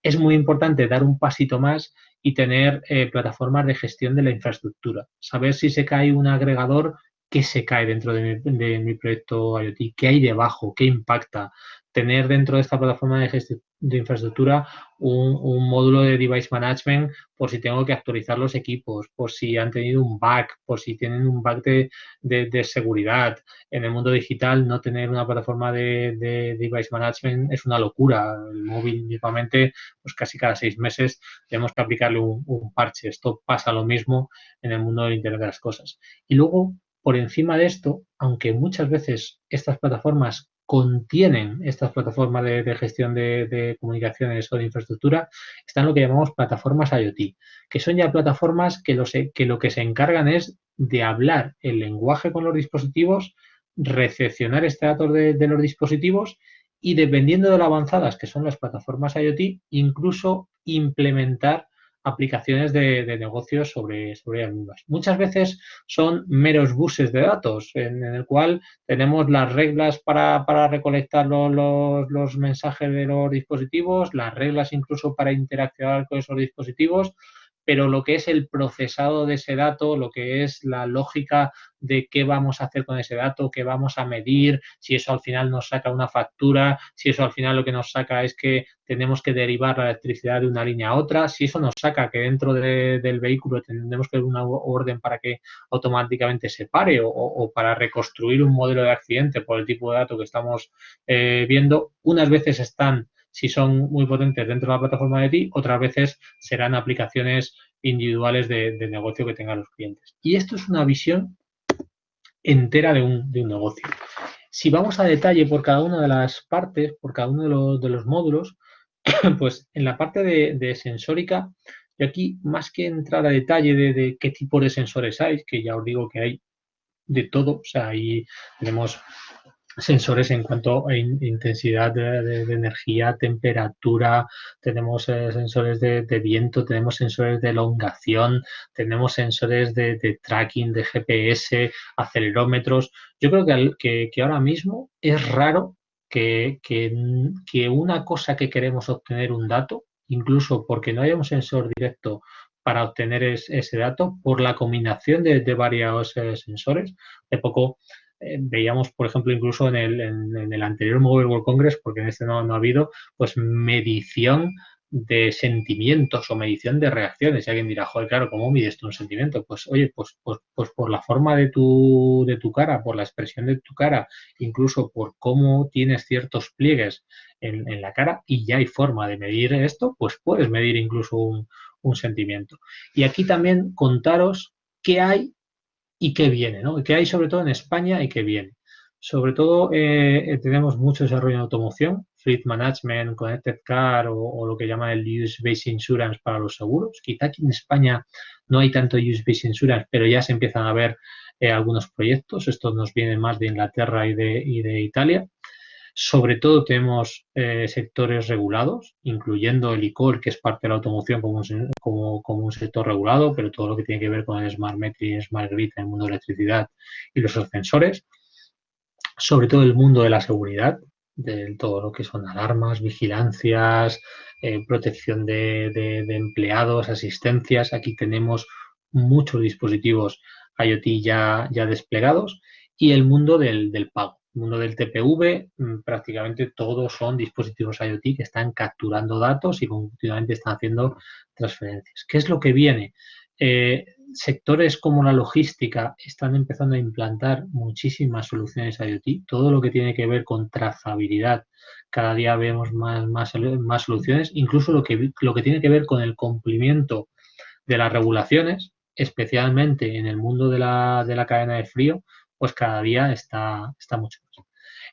Es muy importante dar un pasito más y tener eh, plataformas de gestión de la infraestructura. Saber si se cae un agregador, qué se cae dentro de mi, de mi proyecto IoT, qué hay debajo, qué impacta, tener dentro de esta plataforma de, de infraestructura un, módulo de device management por si tengo que actualizar los equipos, por si han tenido un bug, por si tienen un bug de, seguridad. En el mundo digital no tener una plataforma de, device management es una locura. El móvil mismamente, pues casi cada seis meses tenemos que aplicarle un, un parche. Esto pasa lo mismo en el mundo del Internet de las Cosas. Y luego, por encima de esto, aunque muchas veces estas plataformas contienen estas plataformas de, gestión de, comunicaciones o de infraestructura están lo que llamamos plataformas IoT, que son ya plataformas que lo, que se encargan es de hablar el lenguaje con los dispositivos, recepcionar este datos de, de los dispositivos y dependiendo de lo avanzadas que son las plataformas IoT, incluso implementar aplicaciones de, negocios sobre, sobre ellas mismas. Muchas veces son meros buses de datos en, el cual tenemos las reglas para, recolectar los, los, mensajes de los dispositivos, las reglas incluso para interaccionar con esos dispositivos, pero lo que es el procesado de ese dato, lo que es la lógica de qué vamos a hacer con ese dato, qué vamos a medir, si eso al final nos saca una factura, si eso al final lo que nos saca es que tenemos que derivar la electricidad de una línea a otra, si eso nos saca que dentro del vehículo tenemos que dar una orden para que automáticamente se pare o, para reconstruir un modelo de accidente por el tipo de dato que estamos eh, viendo, unas veces están si son muy potentes dentro de la plataforma de ti, otras veces serán aplicaciones individuales de, negocio que tengan los clientes. Y esto es una visión entera de un, negocio. Si vamos a detalle por cada una de las partes, por cada uno de los, módulos, pues en la parte de, sensórica, y aquí más que entrar a detalle de, de, qué tipo de sensores hay, que ya os digo que hay de todo, o sea, ahí tenemos sensores en cuanto a intensidad de, energía, temperatura, tenemos eh, sensores de, viento, tenemos sensores de elongación, tenemos sensores de, tracking, de GPS, acelerómetros. Yo creo que, que, ahora mismo es raro que, que, una cosa que queremos obtener un dato, incluso porque no haya un sensor directo para obtener ese dato, por la combinación de, varios eh, sensores. De poco eh, veíamos, por ejemplo, incluso en el, en, el, anterior Mobile World Congress, porque en este no, no ha habido, pues medición de sentimientos o medición de reacciones. Y alguien dirá, joder, claro, ¿cómo mides tú un sentimiento? Pues oye, pues, pues, pues por la forma de tu, de tu cara, por la expresión de tu cara, incluso por cómo tienes ciertos pliegues en, en la cara y ya hay forma de medir esto, pues puedes medir incluso un, un sentimiento. Y aquí también contaros qué hay y qué viene, ¿no? ¿Qué hay sobre todo en España y qué viene? Sobre todo eh, eh, tenemos mucho desarrollo en automoción, fleet management, connected car o, lo que llaman el use-based insurance para los seguros. Quizá aquí en España no hay tanto use-based insurance, pero ya se empiezan a ver eh, algunos proyectos. Estos nos vienen más de Inglaterra y de, y de Italia. Sobre todo tenemos eh, sectores regulados, incluyendo el ICOR, que es parte de la automoción como un, como, un, sector regulado, pero todo lo que tiene que ver con el Smart Metering, Smart Grid en el mundo de electricidad y los ascensores. Sobre todo el mundo de la seguridad, de todo lo que son alarmas, vigilancias, eh, protección de, de, empleados, asistencias. Aquí tenemos muchos dispositivos IoT ya, ya desplegados y el mundo del, del pago mundo del TPV, mm, prácticamente todos son dispositivos IoT que están capturando datos y continuamente están haciendo transferencias. ¿Qué es lo que viene? Eh, sectores como la logística están empezando a implantar muchísimas soluciones IoT. Todo lo que tiene que ver con trazabilidad, cada día vemos más, más, más soluciones, incluso lo que, lo que tiene que ver con el cumplimiento de las regulaciones, especialmente en el mundo de la, de la cadena de frío, pues cada día está, está mucho más.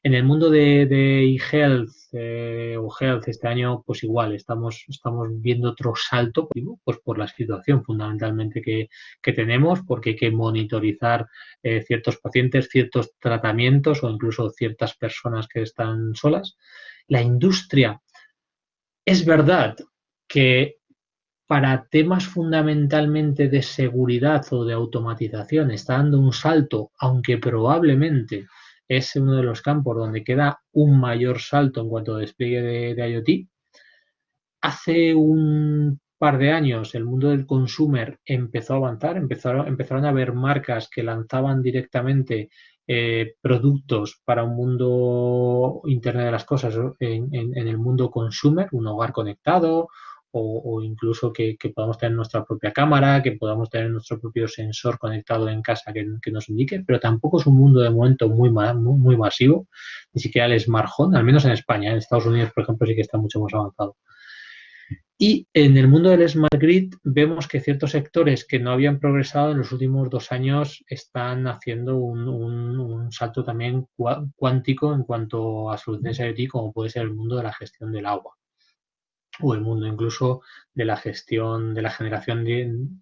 En el mundo de, de eHealth eh, o Health este año, pues igual, estamos, estamos viendo otro salto, pues por la situación fundamentalmente que, que tenemos, porque hay que monitorizar eh, ciertos pacientes, ciertos tratamientos o incluso ciertas personas que están solas. La industria, es verdad que para temas fundamentalmente de seguridad o de automatización está dando un salto, aunque probablemente es uno de los campos donde queda un mayor salto en cuanto a despliegue de, IoT. Hace un par de años el mundo del consumer empezó a avanzar, empezaron, a haber marcas que lanzaban directamente eh, productos para un mundo Internet de las Cosas en, en, el mundo consumer, un hogar conectado o, incluso que, podamos tener nuestra propia cámara, que podamos tener nuestro propio sensor conectado en casa que, nos indique, pero tampoco es un mundo de momento muy, muy, masivo, ni siquiera el smart home, al menos en España, en Estados Unidos, por ejemplo, sí que está mucho más avanzado. Y en el mundo del Smart Grid vemos que ciertos sectores que no habían progresado en los últimos dos años están haciendo un, un salto también cuántico en cuanto a soluciones IoT, como puede ser el mundo de la gestión del agua o el mundo incluso de la gestión de la generación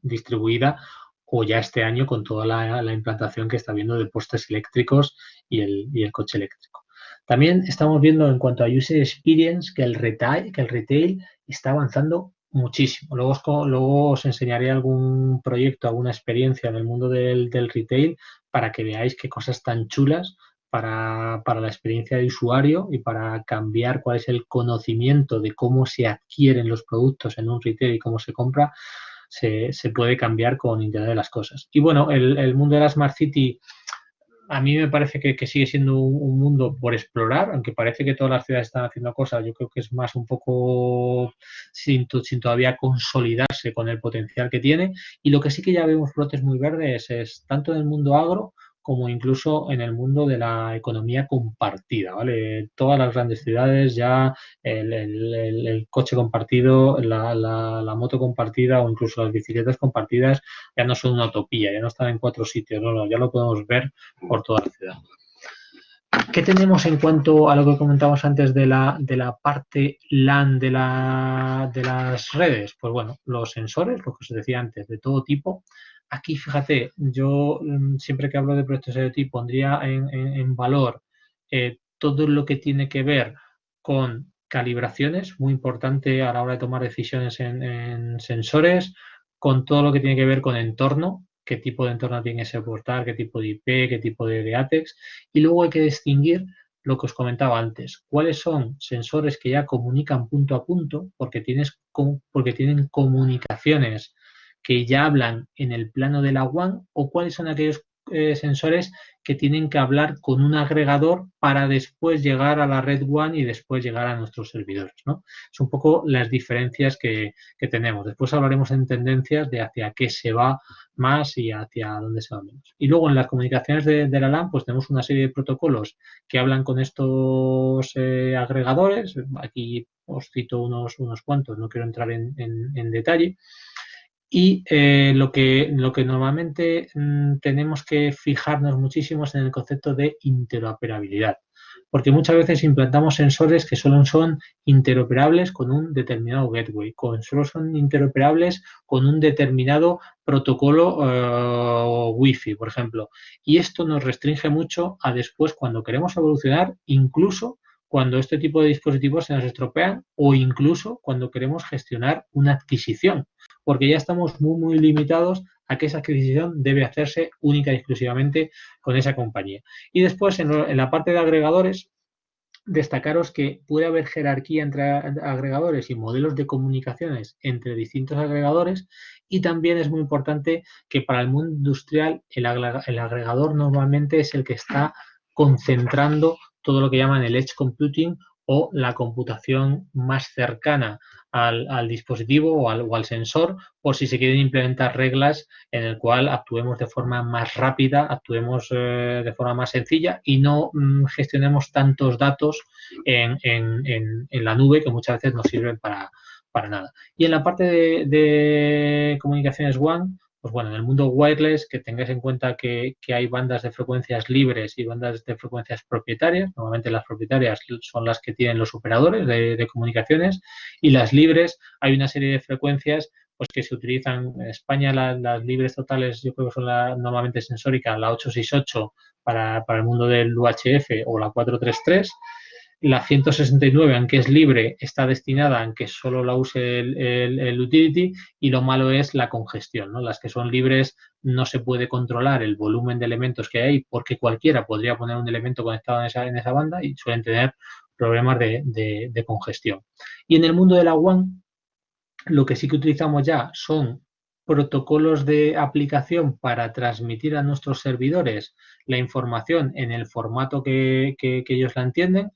distribuida o ya este año con toda la, implantación que está habiendo de postes eléctricos y el, y el, coche eléctrico. También estamos viendo en cuanto a user experience que el retail, que el retail está avanzando muchísimo. Luego os, luego os enseñaré algún proyecto, alguna experiencia en el mundo del, del retail para que veáis qué cosas tan chulas para, para, la experiencia de usuario y para cambiar cuál es el conocimiento de cómo se adquieren los productos en un retail y cómo se compra, se, se puede cambiar con Internet de las Cosas. Y bueno, el, el, mundo de la Smart City a mí me parece que, que sigue siendo un, un, mundo por explorar, aunque parece que todas las ciudades están haciendo cosas, yo creo que es más un poco sin, sin todavía consolidarse con el potencial que tiene. Y lo que sí que ya vemos brotes muy verdes es tanto en el mundo agro como incluso en el mundo de la economía compartida, ¿vale? Todas las grandes ciudades ya el, coche compartido, la, moto compartida o incluso las bicicletas compartidas ya no son una utopía, ya no están en cuatro sitios, no, ya lo podemos ver por toda la ciudad. ¿Qué tenemos en cuanto a lo que comentamos antes de la, de la parte LAN de, la, de las redes? Pues bueno, los sensores, lo que os decía antes, de todo tipo, Aquí, fíjate, yo mm, siempre que hablo de proyectos IoT pondría en, valor eh, todo lo que tiene que ver con calibraciones, muy importante a la hora de tomar decisiones en, sensores, con todo lo que tiene que ver con entorno, qué tipo de entorno tiene que soportar, qué tipo de IP, qué tipo de, ATEX, y luego hay que distinguir lo que os comentaba antes, cuáles son sensores que ya comunican punto a punto, porque, tienes, porque tienen comunicaciones que ya hablan en el plano de la WAN o cuáles son aquellos eh, sensores que tienen que hablar con un agregador para después llegar a la red WAN y después llegar a nuestros servidores. ¿no? Es un poco las diferencias que, tenemos. Después hablaremos en tendencias de hacia qué se va más y hacia dónde se va menos. Y luego en las comunicaciones de, la LAN pues tenemos una serie de protocolos que hablan con estos eh, agregadores. Aquí os cito unos, unos cuantos, no quiero entrar en, en detalle. Y eh, lo, que, lo que normalmente mm, tenemos que fijarnos muchísimo es en el concepto de interoperabilidad, porque muchas veces implantamos sensores que solo son interoperables con un determinado gateway, con, solo son interoperables con un determinado protocolo uh, Wi-Fi, por ejemplo. Y esto nos restringe mucho a después, cuando queremos evolucionar, incluso cuando este tipo de dispositivos se nos estropean o incluso cuando queremos gestionar una adquisición, porque ya estamos muy, muy limitados a que esa adquisición debe hacerse única y exclusivamente con esa compañía. Y después, en, la parte de agregadores, destacaros que puede haber jerarquía entre agregadores y modelos de comunicaciones entre distintos agregadores y también es muy importante que para el mundo industrial el, agregador normalmente es el que está concentrando todo lo que llaman el edge computing o la computación más cercana al, dispositivo o al, sensor por si se quieren implementar reglas en el cual actuemos de forma más rápida, actuemos eh, de forma más sencilla y no mm, gestionemos tantos datos en, la nube que muchas veces no sirven para, nada. Y en la parte de, de comunicaciones WAN, pues bueno, en el mundo wireless, que tengáis en cuenta que, hay bandas de frecuencias libres y bandas de frecuencias propietarias. Normalmente las propietarias son las que tienen los operadores de, comunicaciones y las libres hay una serie de frecuencias pues que se utilizan en España las libres totales yo creo que son la, normalmente sensórica la 868 para, para el mundo del UHF o la 433 la 169, aunque es libre, está destinada a que solo la use el, utility y lo malo es la congestión. ¿no? Las que son libres no se puede controlar el volumen de elementos que hay porque cualquiera podría poner un elemento conectado en esa, en esa banda y suelen tener problemas de, congestión. Y en el mundo de la WAN, lo que sí que utilizamos ya son protocolos de aplicación para transmitir a nuestros servidores la información en el formato que ellos la entienden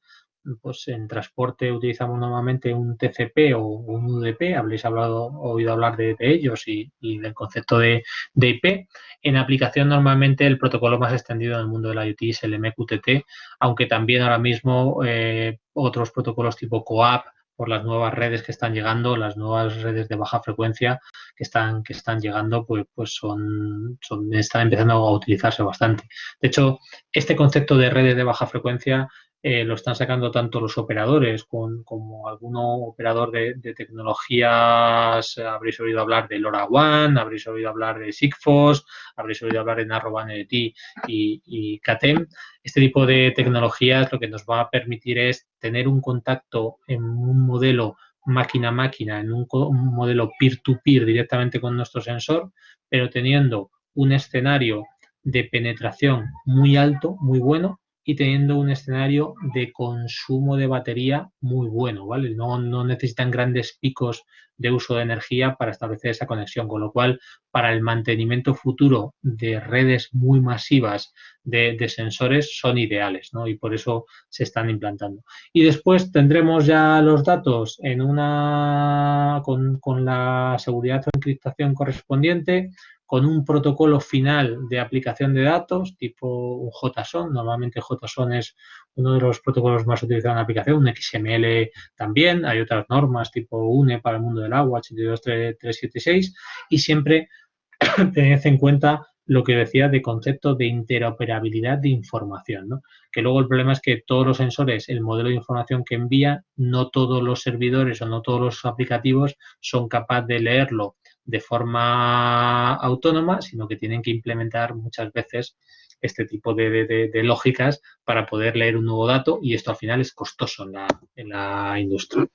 pues en transporte utilizamos normalmente un TCP o un UDP, habréis hablado, oído hablar de, ellos y, del concepto de, IP. En aplicación normalmente el protocolo más extendido en el mundo de la IoT es el MQTT, aunque también ahora mismo eh, otros protocolos tipo COAP por las nuevas redes que están llegando, las nuevas redes de baja frecuencia que están, que están llegando, pues, pues son, son, están empezando a utilizarse bastante. De hecho, este concepto de redes de baja frecuencia eh, lo están sacando tanto los operadores como alguno operador de, tecnologías, habréis oído hablar de LoRaWAN, habréis oído hablar de Sigfox, habréis oído hablar de Narrowband y, y CATEM. Este tipo de tecnologías lo que nos va a permitir es tener un contacto en un modelo máquina a máquina, en un, modelo peer-to-peer -peer directamente con nuestro sensor, pero teniendo un escenario de penetración muy alto, muy bueno, y teniendo un escenario de consumo de batería muy bueno, ¿vale? No, necesitan grandes picos de uso de energía para establecer esa conexión, con lo cual para el mantenimiento futuro de redes muy masivas de, sensores son ideales, ¿no? Y por eso se están implantando. Y después tendremos ya los datos en una con, con la seguridad o encriptación correspondiente, con un protocolo final de aplicación de datos, tipo un JSON. Normalmente JSON es uno de los protocolos más utilizados en la aplicación, un XML también. Hay otras normas tipo UNE para el mundo del agua, 82376, y siempre tened en cuenta lo que decía de concepto de interoperabilidad de información, ¿no? que luego el problema es que todos los sensores, el modelo de información que envía, no todos los servidores o no todos los aplicativos son capaces de leerlo de forma autónoma, sino que tienen que implementar muchas veces este tipo de, lógicas para poder leer un nuevo dato y esto al final es costoso en la, industria.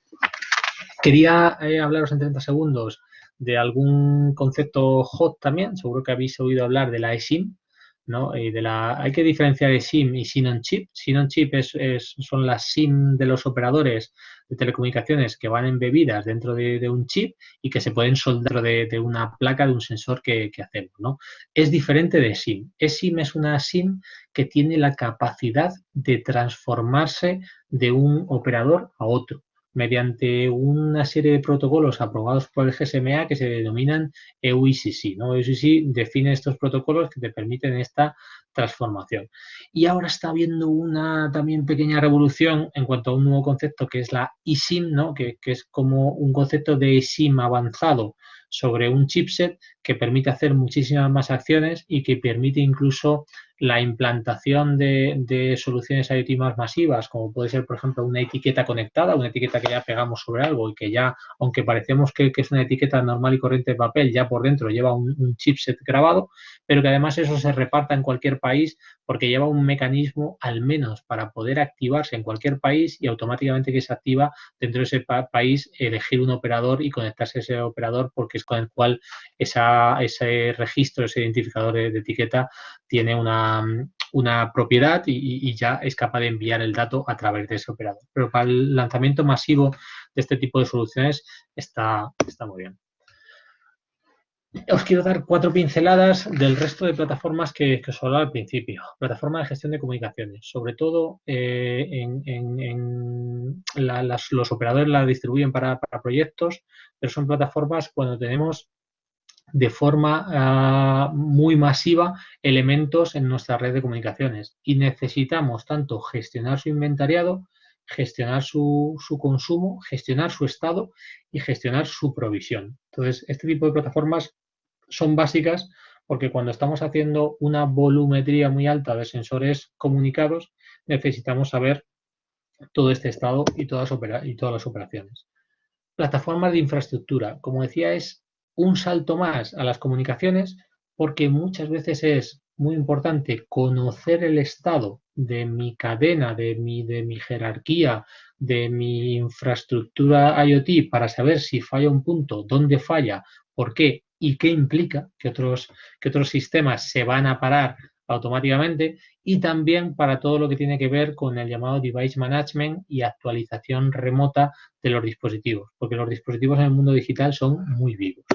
Quería eh, hablaros en 30 segundos de algún concepto hot también, seguro que habéis oído hablar de la eSIM, ¿no? Y de la, hay que diferenciar de SIM y SIM on chip. SIM on chip es, son las SIM de los operadores de telecomunicaciones que van embebidas dentro de, un chip y que se pueden soldar de, de una placa de un sensor que, que, hacemos, ¿no? Es diferente de SIM. eSIM es una SIM que tiene la capacidad de transformarse de un operador a otro mediante una serie de protocolos aprobados por el GSMA que se denominan EUICC. ¿no? EUICC define estos protocolos que te permiten esta transformación. Y ahora está habiendo una también pequeña revolución en cuanto a un nuevo concepto que es la eSIM, ¿no? que, que es como un concepto de eSIM avanzado sobre un chipset que permite hacer muchísimas más acciones y que permite incluso la implantación de, soluciones IoT más masivas, como puede ser, por ejemplo, una etiqueta conectada, una etiqueta que ya pegamos sobre algo y que ya, aunque parecemos que, es una etiqueta normal y corriente de papel, ya por dentro lleva un, chipset grabado, pero que además eso se reparta en cualquier país porque lleva un mecanismo al menos para poder activarse en cualquier país y automáticamente que se activa dentro de ese país elegir un operador y conectarse a ese operador porque es con el cual ese registro, ese identificador de etiqueta tiene una una, propiedad y, ya es capaz de enviar el dato a través de ese operador. Pero para el lanzamiento masivo de este tipo de soluciones está, está muy bien. Os quiero dar cuatro pinceladas del resto de plataformas que, os hablaba al principio. Plataforma de gestión de comunicaciones. Sobre todo eh, en, los operadores la distribuyen para, para, proyectos, pero son plataformas cuando tenemos de forma ah, muy masiva elementos en nuestra red de comunicaciones y necesitamos tanto gestionar su inventariado, gestionar su, consumo, gestionar su estado y gestionar su provisión. Entonces, este tipo de plataformas son básicas porque cuando estamos haciendo una volumetría muy alta de sensores comunicados, necesitamos saber todo este estado y todas, y todas las operaciones. Plataformas de infraestructura, como decía, es un salto más a las comunicaciones porque muchas veces es muy importante conocer el estado de mi cadena, de mi, de mi jerarquía, de mi infraestructura IoT para saber si falla un punto, dónde falla, por qué y qué implica que otros, que otros sistemas se van a parar automáticamente y también para todo lo que tiene que ver con el llamado device management y actualización remota de los dispositivos, porque los dispositivos en el mundo digital son muy vivos.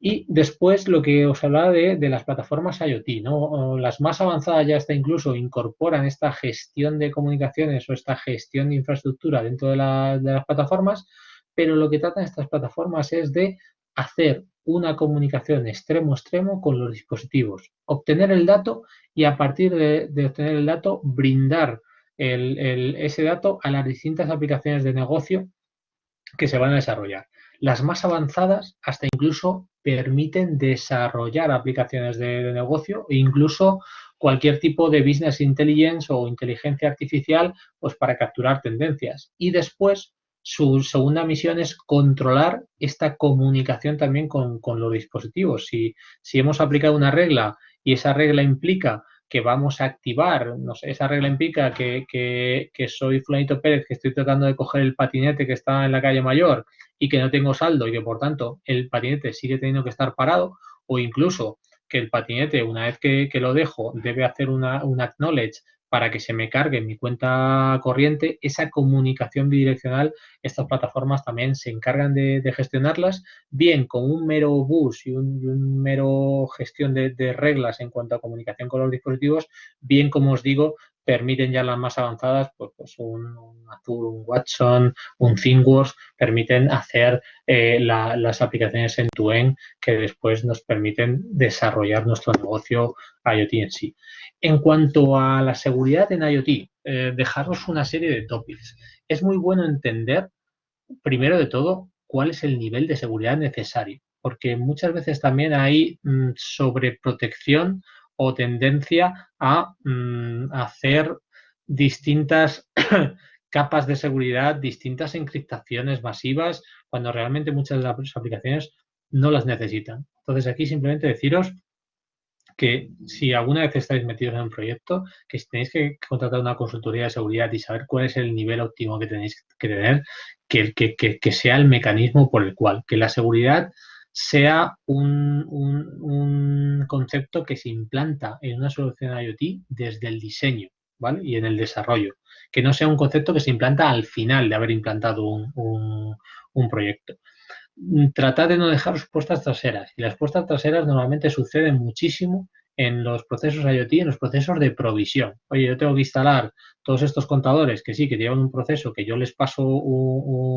Y después lo que os hablaba de, de, las plataformas IoT, ¿no? Las más avanzadas ya hasta incluso incorporan esta gestión de comunicaciones o esta gestión de infraestructura dentro de, de las plataformas, pero lo que tratan estas plataformas es de hacer una comunicación extremo-extremo con los dispositivos, obtener el dato y a partir de, obtener el dato brindar ese dato a las distintas aplicaciones de negocio que se van a desarrollar. Las más avanzadas hasta incluso permiten desarrollar aplicaciones de, negocio e incluso cualquier tipo de business intelligence o inteligencia artificial pues para capturar tendencias. Y después su segunda misión es controlar esta comunicación también con, los dispositivos. Si, hemos aplicado una regla y esa regla implica que vamos a activar, no sé, esa regla implica que, que, que, soy Fulanito Pérez, que estoy tratando de coger el patinete que está en la calle mayor y que no tengo saldo y que por tanto el patinete sigue teniendo que estar parado o incluso que el patinete una vez que, lo dejo debe hacer una, un acknowledge para que se me cargue mi cuenta corriente, esa comunicación bidireccional, estas plataformas también se encargan de, gestionarlas, bien con un mero bus y un, mero gestión de, reglas en cuanto a comunicación con los dispositivos, bien como os digo, permiten ya las más avanzadas, pues, pues un, Azure, un Watson, un ThinkWorks, permiten hacer eh, las aplicaciones en tu end que después nos permiten desarrollar nuestro negocio IoT en sí. En cuanto a la seguridad en IoT, eh, dejaros una serie de topics. Es muy bueno entender, primero de todo, cuál es el nivel de seguridad necesario, porque muchas veces también hay mm, sobreprotección o tendencia a mm, hacer distintas capas de seguridad, distintas encriptaciones masivas, cuando realmente muchas de las aplicaciones no las necesitan. Entonces aquí simplemente deciros que si alguna vez estáis metidos en un proyecto, que tenéis que contratar una consultoría de seguridad y saber cuál es el nivel óptimo que tenéis que tener, que, que sea el mecanismo por el cual, que la seguridad sea un, concepto que se implanta en una solución IoT desde el diseño ¿vale? y en el desarrollo, que no sea un concepto que se implanta al final de haber implantado un, proyecto. Tratad de no dejar puestas traseras y las puestas traseras normalmente suceden muchísimo en los procesos IoT, en los procesos de provisión. Oye, yo tengo que instalar todos estos contadores que sí, que llevan un proceso, que yo les paso un,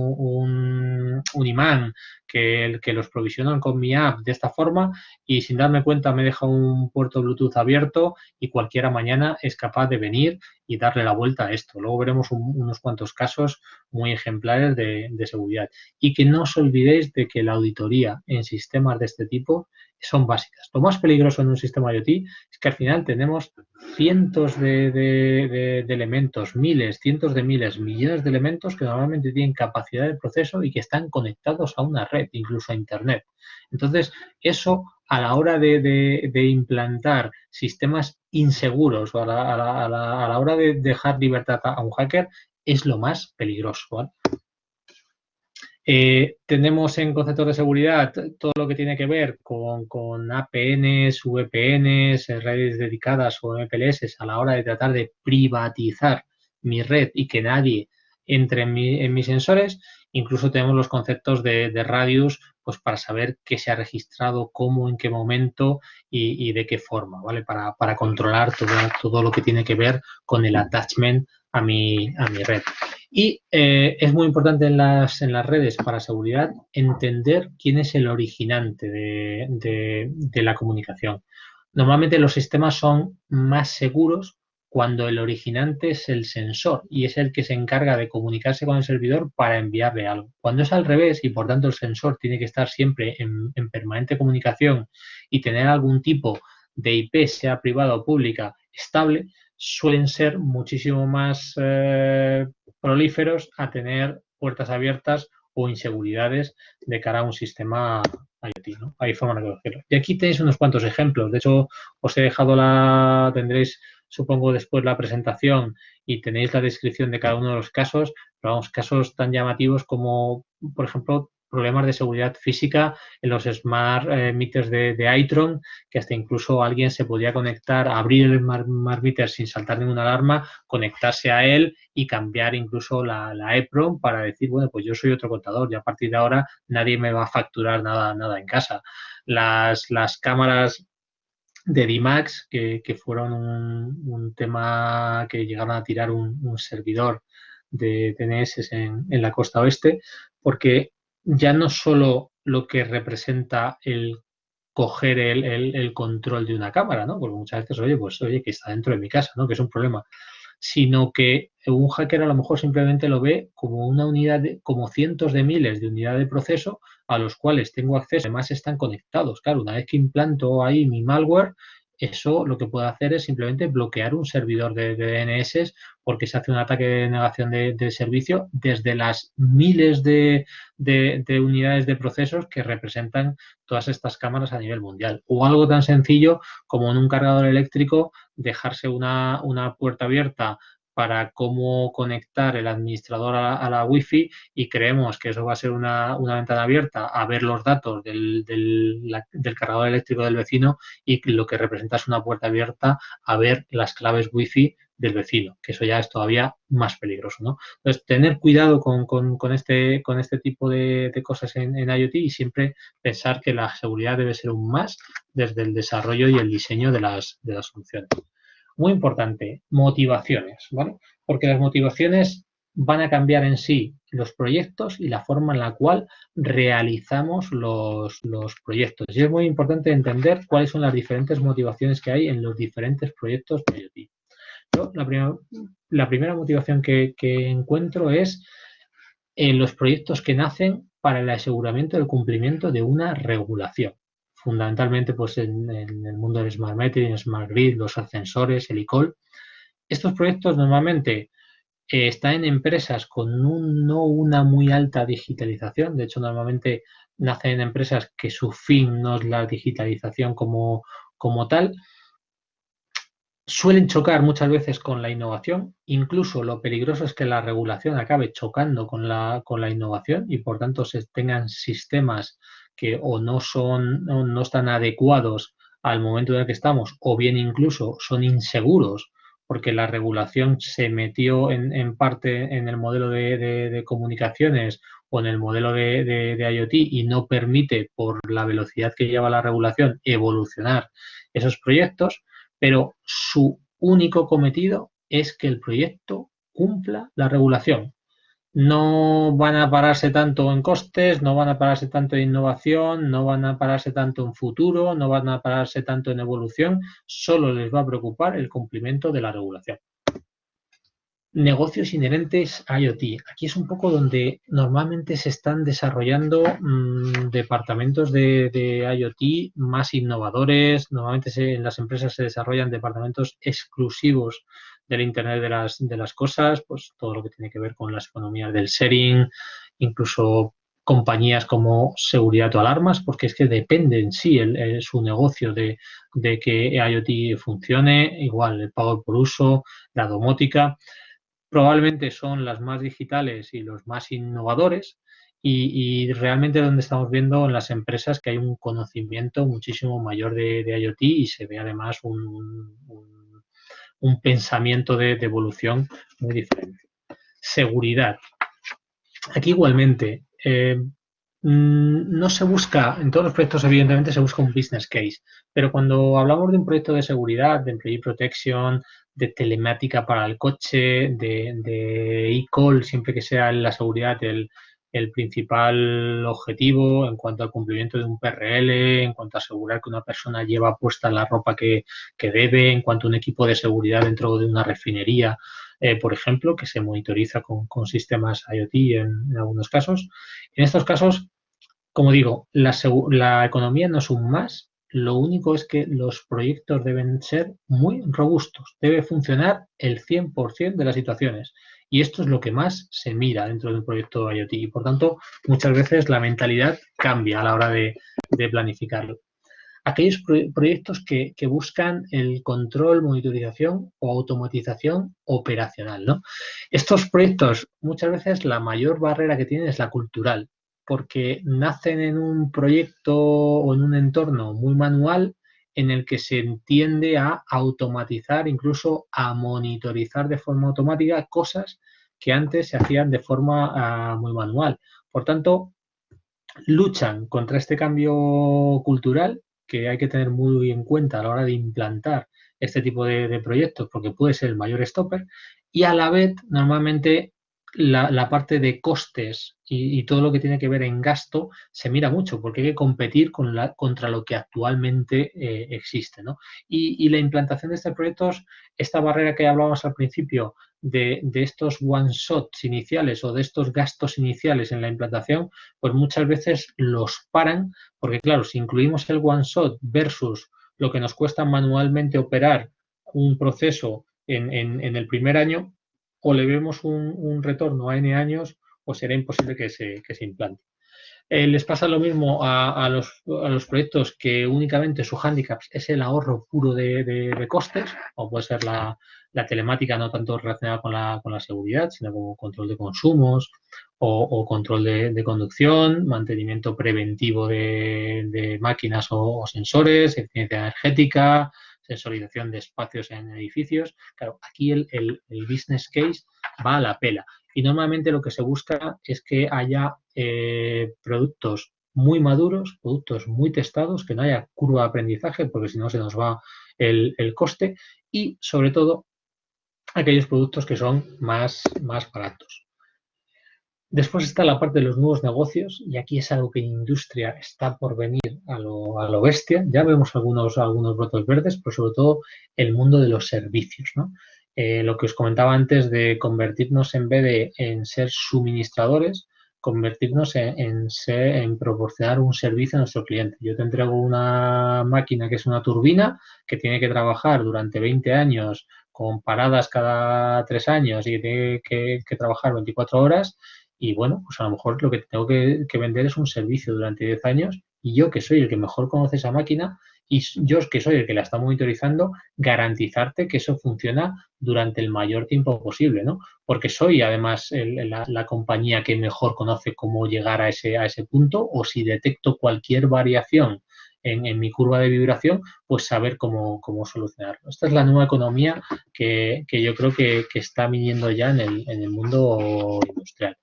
imán, que, los provisionan con mi app de esta forma y sin darme cuenta me deja un puerto Bluetooth abierto y cualquiera mañana es capaz de venir y darle la vuelta a esto. Luego veremos unos cuantos casos muy ejemplares de seguridad. Y que no os olvidéis de que la auditoría en sistemas de este tipo son básicas. Lo más peligroso en un sistema IoT es que al final tenemos cientos de, elementos, miles, cientos de miles, millones de elementos que normalmente tienen capacidad de proceso y que están conectados a una red, incluso a Internet. Entonces, eso a la hora de, implantar sistemas inseguros o a la, hora de dejar libertad a un hacker es lo más peligroso. Eh, tenemos en conceptos de seguridad todo lo que tiene que ver con, APNs, VPNs, redes dedicadas o MPLS a la hora de tratar de privatizar mi red y que nadie entre en, mis sensores. Incluso tenemos los conceptos de, radius pues para saber qué se ha registrado, cómo, en qué momento y, de qué forma, ¿vale? Para, controlar todo, todo lo que tiene que ver con el attachment a mi, a mi red. Y eh, es muy importante en las, en las redes para seguridad entender quién es el originante de, la comunicación. Normalmente los sistemas son más seguros cuando el originante es el sensor y es el que se encarga de comunicarse con el servidor para enviarle algo. Cuando es al revés y por tanto el sensor tiene que estar siempre en, en permanente comunicación y tener algún tipo de IP, sea privada o pública, estable, suelen ser muchísimo más eh, prolíferos a tener puertas abiertas o inseguridades de cara a un sistema IoT, ¿no? Hay forma de. Y aquí tenéis unos cuantos ejemplos. De hecho, os he dejado la, tendréis, supongo, después la presentación y tenéis la descripción de cada uno de los casos, pero vamos, casos tan llamativos como, por ejemplo, problemas de seguridad física en los smart eh, meters de, de, Itron, que hasta incluso alguien se podía conectar, abrir el smart, meter sin saltar ninguna alarma, conectarse a él y cambiar incluso la, la, EPROM para decir, bueno, pues yo soy otro contador y a partir de ahora nadie me va a facturar nada, nada en casa. Las, las cámaras de DMAX, que, que fueron un, tema que llegaron a tirar un, servidor de DNS en la costa oeste, porque ya no solo lo que representa el coger el, control de una cámara, ¿no? Porque muchas veces, oye, pues oye, que está dentro de mi casa, ¿no? Que es un problema. Sino que un hacker a lo mejor simplemente lo ve como una unidad, de, como cientos de miles de unidades de proceso a los cuales tengo acceso, además están conectados. Claro, una vez que implanto ahí mi malware, eso lo que puede hacer es simplemente bloquear un servidor de, DNS porque se hace un ataque de negación de, servicio desde las miles de, unidades de procesos que representan todas estas cámaras a nivel mundial. O algo tan sencillo como en un cargador eléctrico dejarse una, una puerta abierta para cómo conectar el administrador a la, Wi-Fi y creemos que eso va a ser una, ventana abierta a ver los datos del, cargador eléctrico del vecino y lo que representa es una puerta abierta a ver las claves Wi-Fi del vecino, que eso ya es todavía más peligroso. ¿no? Entonces, tener cuidado con, este, con este tipo de, cosas en, IoT y siempre pensar que la seguridad debe ser un más desde el desarrollo y el diseño de las, de las soluciones. Muy importante, motivaciones, ¿vale? Porque las motivaciones van a cambiar en sí los proyectos y la forma en la cual realizamos los, proyectos. Y es muy importante entender cuáles son las diferentes motivaciones que hay en los diferentes proyectos de IoT. la, primera motivación que, encuentro es en los proyectos que nacen para el aseguramiento del cumplimiento de una regulación fundamentalmente pues en, el mundo del Smart Metering, Smart Grid, los ascensores, el ICOL. Estos proyectos normalmente eh, están en empresas con no una muy alta digitalización, de hecho normalmente nacen en empresas que su fin no es la digitalización como, como tal, suelen chocar muchas veces con la innovación, incluso lo peligroso es que la regulación acabe chocando con la, con la innovación y por tanto se tengan sistemas que o no son, no, están adecuados al momento en el que estamos, o bien incluso son inseguros, porque la regulación se metió en, parte en el modelo de, comunicaciones o en el modelo de, IoT y no permite, por la velocidad que lleva la regulación, evolucionar esos proyectos, pero su único cometido es que el proyecto cumpla la regulación. No van a pararse tanto en costes, no van a pararse tanto en innovación, no van a pararse tanto en futuro, no van a pararse tanto en evolución, solo les va a preocupar el cumplimiento de la regulación negocios inherentes a IoT. Aquí es un poco donde normalmente se están desarrollando mm, departamentos de, IoT más innovadores. Normalmente en las empresas se desarrollan departamentos exclusivos del Internet de las, de las cosas, pues todo lo que tiene que ver con las economías del sharing, incluso compañías como seguridad o alarmas, porque es que depende en sí el, su negocio de, de que IoT funcione, igual el pago por uso, la domótica probablemente son las más digitales y los más innovadores y, realmente donde estamos viendo en las empresas que hay un conocimiento muchísimo mayor de, IoT y se ve además un, pensamiento de, evolución muy diferente. Seguridad. Aquí igualmente, eh, mm, no se busca, en todos los proyectos evidentemente se busca un business case, pero cuando hablamos de un proyecto de seguridad, de employee protection, de telemática para el coche, de e-call, siempre que sea la seguridad el, el, principal objetivo en cuanto al cumplimiento de un PRL, en cuanto a asegurar que una persona lleva puesta la ropa que, debe, en cuanto a un equipo de seguridad dentro de una refinería, eh, por ejemplo, que se monitoriza con, sistemas IoT en, algunos casos. En estos casos, como digo, la, la economía no es un más, lo único es que los proyectos deben ser muy robustos, debe funcionar el 100% de las situaciones. Y esto es lo que más se mira dentro de un proyecto IoT. Y por tanto, muchas veces la mentalidad cambia a la hora de, planificarlo. Aquellos proyectos que, buscan el control, monitorización o automatización operacional. ¿no? Estos proyectos, muchas veces la mayor barrera que tienen es la cultural porque nacen en un proyecto o en un entorno muy manual en el que se entiende a automatizar, incluso a monitorizar de forma automática cosas que antes se hacían de forma ah, muy manual. Por tanto, luchan contra este cambio cultural que hay que tener muy en cuenta a la hora de implantar este tipo de, de proyectos porque puede ser el mayor stopper y a la vez normalmente la, parte de costes y, todo lo que tiene que ver en gasto se mira mucho porque hay que competir con la, contra lo que actualmente eh, existe. ¿no? Y, la implantación de estos proyectos, esta barrera que hablábamos al principio de, estos one-shots iniciales o de estos gastos iniciales en la implantación, pues muchas veces los paran porque claro, si incluimos el one-shot versus lo que nos cuesta manualmente operar un proceso en, en el primer año, o le vemos un, retorno a N años o será imposible que se, implante. Eh, les pasa lo mismo a, los, proyectos que únicamente su hándicap es el ahorro puro de, costes, o puede ser la, telemática no tanto relacionada con la, seguridad, sino como control de consumos o, control de, conducción, mantenimiento preventivo de, máquinas o, sensores, eficiencia energética, sensorización de espacios en edificios. Claro, aquí el, business case va a la pela. Y normalmente lo que se busca es que haya eh, productos muy maduros, productos muy testados, que no haya curva de aprendizaje, porque si no se nos va el, coste, y sobre todo aquellos productos que son más, más baratos. Después está la parte de los nuevos negocios y aquí es algo que industria está por venir a lo, bestia. Ya vemos algunos, algunos brotos verdes, pero sobre todo el mundo de los servicios. Eh, lo que os comentaba antes de convertirnos en vez de en ser suministradores, convertirnos en, en proporcionar un servicio a nuestro cliente. Yo te entrego una máquina que es una turbina que tiene que trabajar durante 20 años con paradas cada tres años y tiene que, que trabajar 24 horas y bueno, pues a lo mejor lo que tengo que, vender es un servicio durante 10 años y yo que soy el que mejor conoce esa máquina y yo que soy el que la está monitorizando, garantizarte que eso funciona durante el mayor tiempo posible, ¿no? Porque soy además la, compañía que mejor conoce cómo llegar a ese, a ese punto o si detecto cualquier variación en, mi curva de vibración, pues saber cómo, cómo solucionarlo. Esta es la nueva economía que, yo creo que, está viniendo ya en el, en el mundo industrial.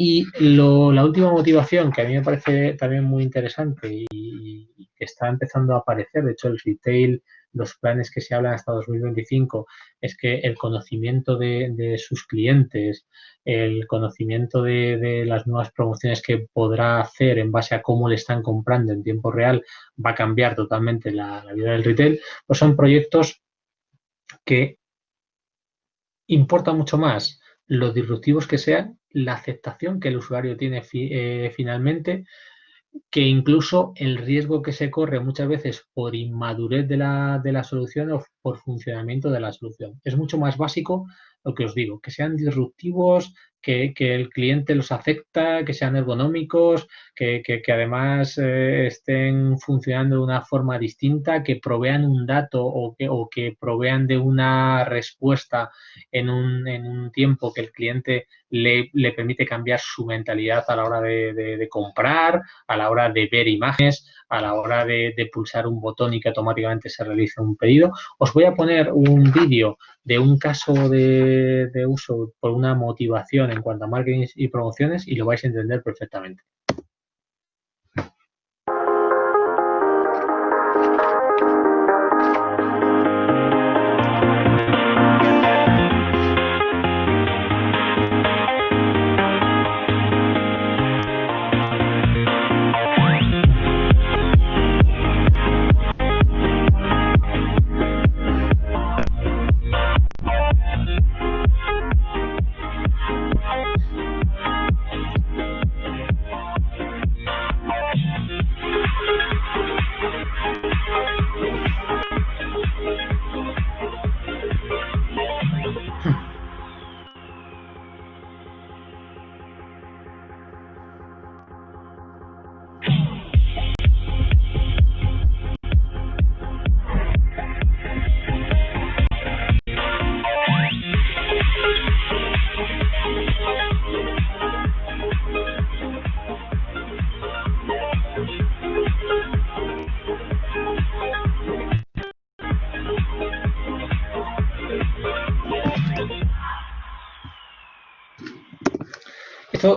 Y la última motivación que a mí me parece también muy interesante y, que está empezando a aparecer, de hecho el retail los planes que se hablan hasta 2025 es que el conocimiento de, sus clientes, el conocimiento de, las nuevas promociones que podrá hacer en base a cómo le están comprando en tiempo real va a cambiar totalmente la, vida del retail, pues son proyectos que importa mucho más los disruptivos que sean, la aceptación que el usuario tiene eh, finalmente, que incluso el riesgo que se corre muchas veces por inmadurez de la, de la solución o por funcionamiento de la solución. Es mucho más básico lo que os digo, que sean disruptivos, que, el cliente los acepta, que sean ergonómicos, que, además eh, estén funcionando de una forma distinta, que provean un dato o que, o que provean de una respuesta en un, en un tiempo que el cliente le, permite cambiar su mentalidad a la hora de, comprar, a la hora de ver imágenes, a la hora de, pulsar un botón y que automáticamente se realice un pedido. Os voy a poner un vídeo de un caso de, uso por una motivación en cuanto a marketing y promociones y lo vais a entender perfectamente.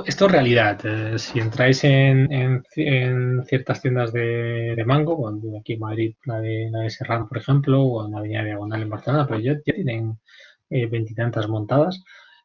Esto, es realidad. Eh, si entráis en, ciertas tiendas de, mango, aquí en Madrid, la de, la de Serrano, por ejemplo, o en la Avenida Diagonal en Barcelona, pero ya, tienen eh, veintitantas montadas.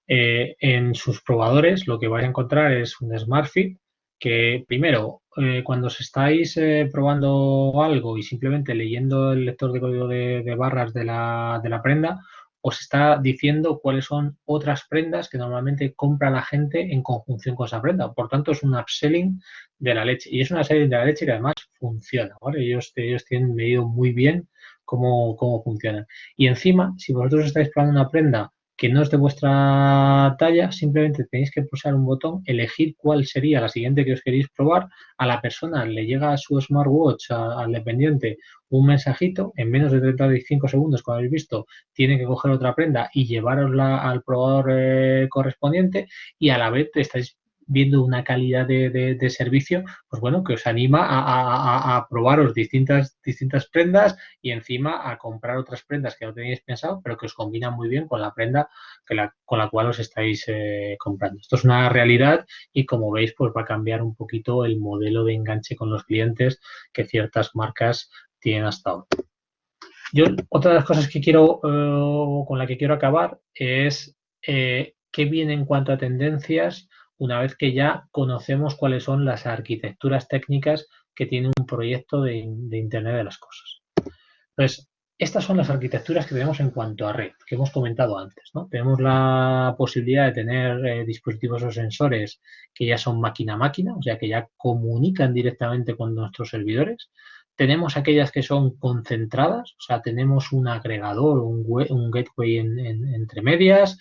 Eh, en sus probadores lo que vais a encontrar es un SmartFit que primero, cuando os estáis probando algo y simplemente leyendo el lector de código de, de barras de la, de la prenda, os está diciendo cuáles son otras prendas que normalmente compra la gente en conjunción con esa prenda. Por tanto, es un upselling de la leche. Y es una upselling de la leche que además funciona. Ellos, ellos tienen medido muy bien cómo, cómo funciona. Y encima, si vosotros estáis probando una prenda que no es de vuestra talla, simplemente tenéis que pulsar un botón, elegir cuál sería la siguiente que os queréis probar, a la persona le llega a su smartwatch, al dependiente, un mensajito, en menos de 35 segundos, como habéis visto, tiene que coger otra prenda y llevarosla al probador eh, correspondiente y a la vez estáis viendo una calidad de, servicio, pues bueno, que os anima a, probaros distintas, distintas prendas y encima a comprar otras prendas que no tenéis pensado, pero que os combinan muy bien con la prenda con la cual os estáis eh, comprando. Esto es una realidad y como veis, pues va a cambiar un poquito el modelo de enganche con los clientes que ciertas marcas tienen hasta ahora. Yo, otra de las cosas que quiero, eh, con la que quiero acabar es eh, qué viene en cuanto a tendencias una vez que ya conocemos cuáles son las arquitecturas técnicas que tiene un proyecto de, Internet de las Cosas. Entonces, estas son las arquitecturas que tenemos en cuanto a red, que hemos comentado antes. Tenemos la posibilidad de tener eh, dispositivos o sensores que ya son máquina a máquina, o sea, que ya comunican directamente con nuestros servidores. Tenemos aquellas que son concentradas, o sea, tenemos un agregador, un, un gateway entre medias,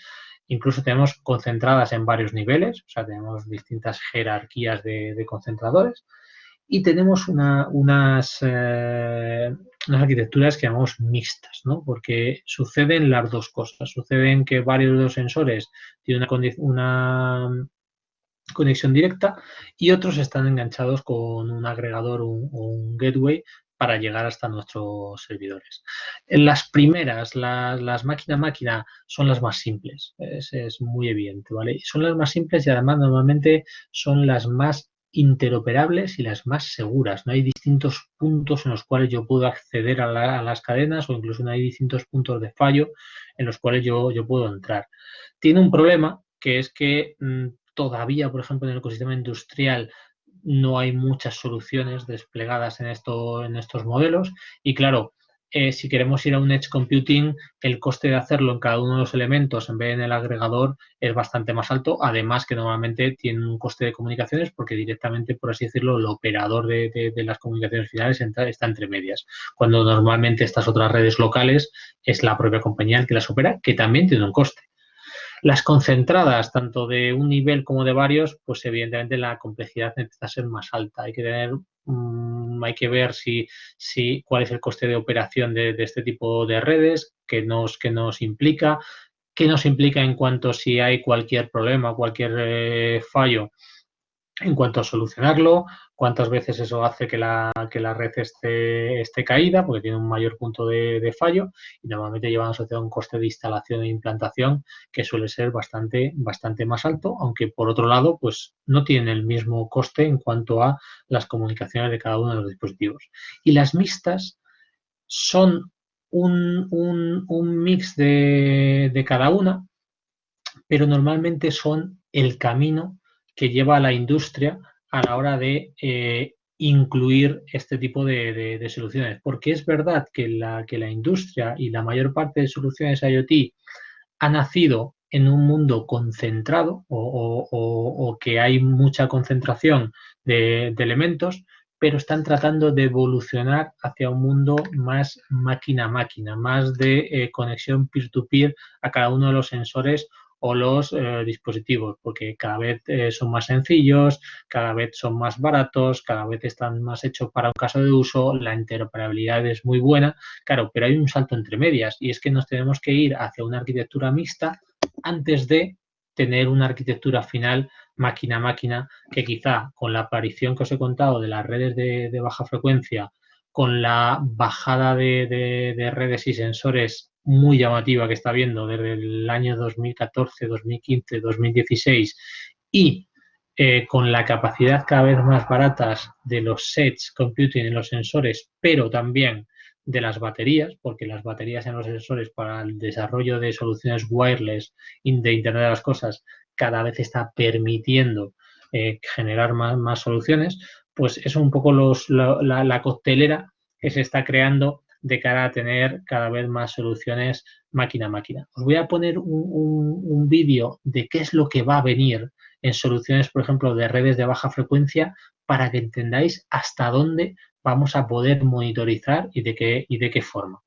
Incluso tenemos concentradas en varios niveles, o sea, tenemos distintas jerarquías de, concentradores y tenemos unas, eh, unas arquitecturas que llamamos mixtas, ¿no? porque suceden las dos cosas. Suceden que varios de los sensores tienen una conexión directa y otros están enganchados con un agregador o un, gateway para llegar hasta nuestros servidores. Las primeras, las máquina-máquina, son las más simples, es, muy evidente, ¿vale? Son las más simples y además normalmente son las más interoperables y las más seguras. No hay distintos puntos en los cuales yo puedo acceder a, las cadenas o incluso no hay distintos puntos de fallo en los cuales yo, yo puedo entrar. Tiene un problema que es que mm, todavía, por ejemplo, en el ecosistema industrial no hay muchas soluciones desplegadas en, esto, en estos modelos. Y claro, eh, si queremos ir a un Edge Computing, el coste de hacerlo en cada uno de los elementos en vez de en el agregador es bastante más alto, además que normalmente tiene un coste de comunicaciones porque directamente, por así decirlo, el operador de, las comunicaciones finales está entre medias, cuando normalmente estas otras redes locales es la propia compañía que las opera, que también tiene un coste. Las concentradas, tanto de un nivel como de varios, pues evidentemente la complejidad necesita ser más alta. Hay que tener mm, hay que ver si, si, cuál es el coste de operación de, este tipo de redes, qué nos, que nos implica, qué nos implica en cuanto si hay cualquier problema, cualquier eh, fallo, en cuanto a solucionarlo, cuántas veces eso hace que la, que la red esté, esté caída, porque tiene un mayor punto de, fallo, y normalmente llevan asociado un coste de instalación e implantación que suele ser bastante, bastante más alto, aunque por otro lado, pues no tiene el mismo coste en cuanto a las comunicaciones de cada uno de los dispositivos. Y las mixtas son un, un, mix de, de cada una, pero normalmente son el camino que lleva a la industria a la hora de eh, incluir este tipo de, soluciones. Porque es verdad que la, que la industria y la mayor parte de soluciones IoT ha nacido en un mundo concentrado o, que hay mucha concentración de, elementos, pero están tratando de evolucionar hacia un mundo más máquina a máquina, más de eh, conexión peer-to-peer a cada uno de los sensores o los eh, dispositivos, porque cada vez eh, son más sencillos, cada vez son más baratos, cada vez están más hechos para un caso de uso, la interoperabilidad es muy buena, claro, pero hay un salto entre medias y es que nos tenemos que ir hacia una arquitectura mixta antes de tener una arquitectura final máquina a máquina que quizá con la aparición que os he contado de las redes de, baja frecuencia, con la bajada de redes y sensores muy llamativa que está viendo desde el año 2014, 2015, 2016 y eh, con la capacidad cada vez más baratas de los sets computing en los sensores, pero también de las baterías, porque las baterías en los sensores para el desarrollo de soluciones wireless de Internet de las Cosas cada vez está permitiendo eh, generar más, soluciones, pues es un poco los, la, la coctelera que se está creando de cara a tener cada vez más soluciones máquina a máquina. Os voy a poner un, vídeo de qué es lo que va a venir en soluciones, por ejemplo, de redes de baja frecuencia para que entendáis hasta dónde vamos a poder monitorizar y de qué, y de qué forma.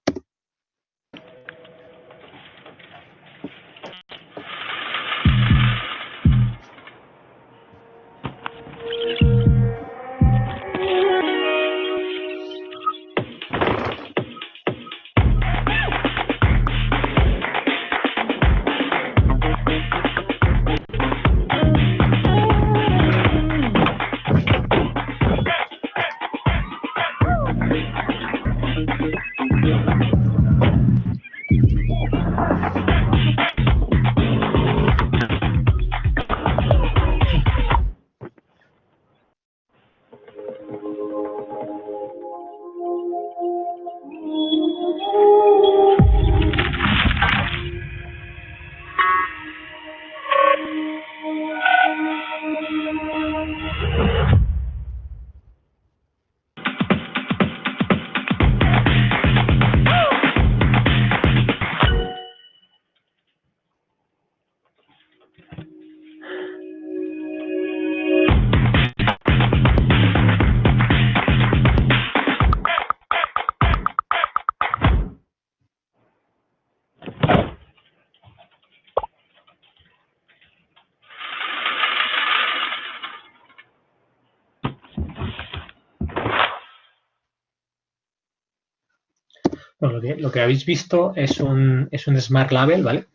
Lo que, habéis visto es un, es un Smart Label, ¿vale?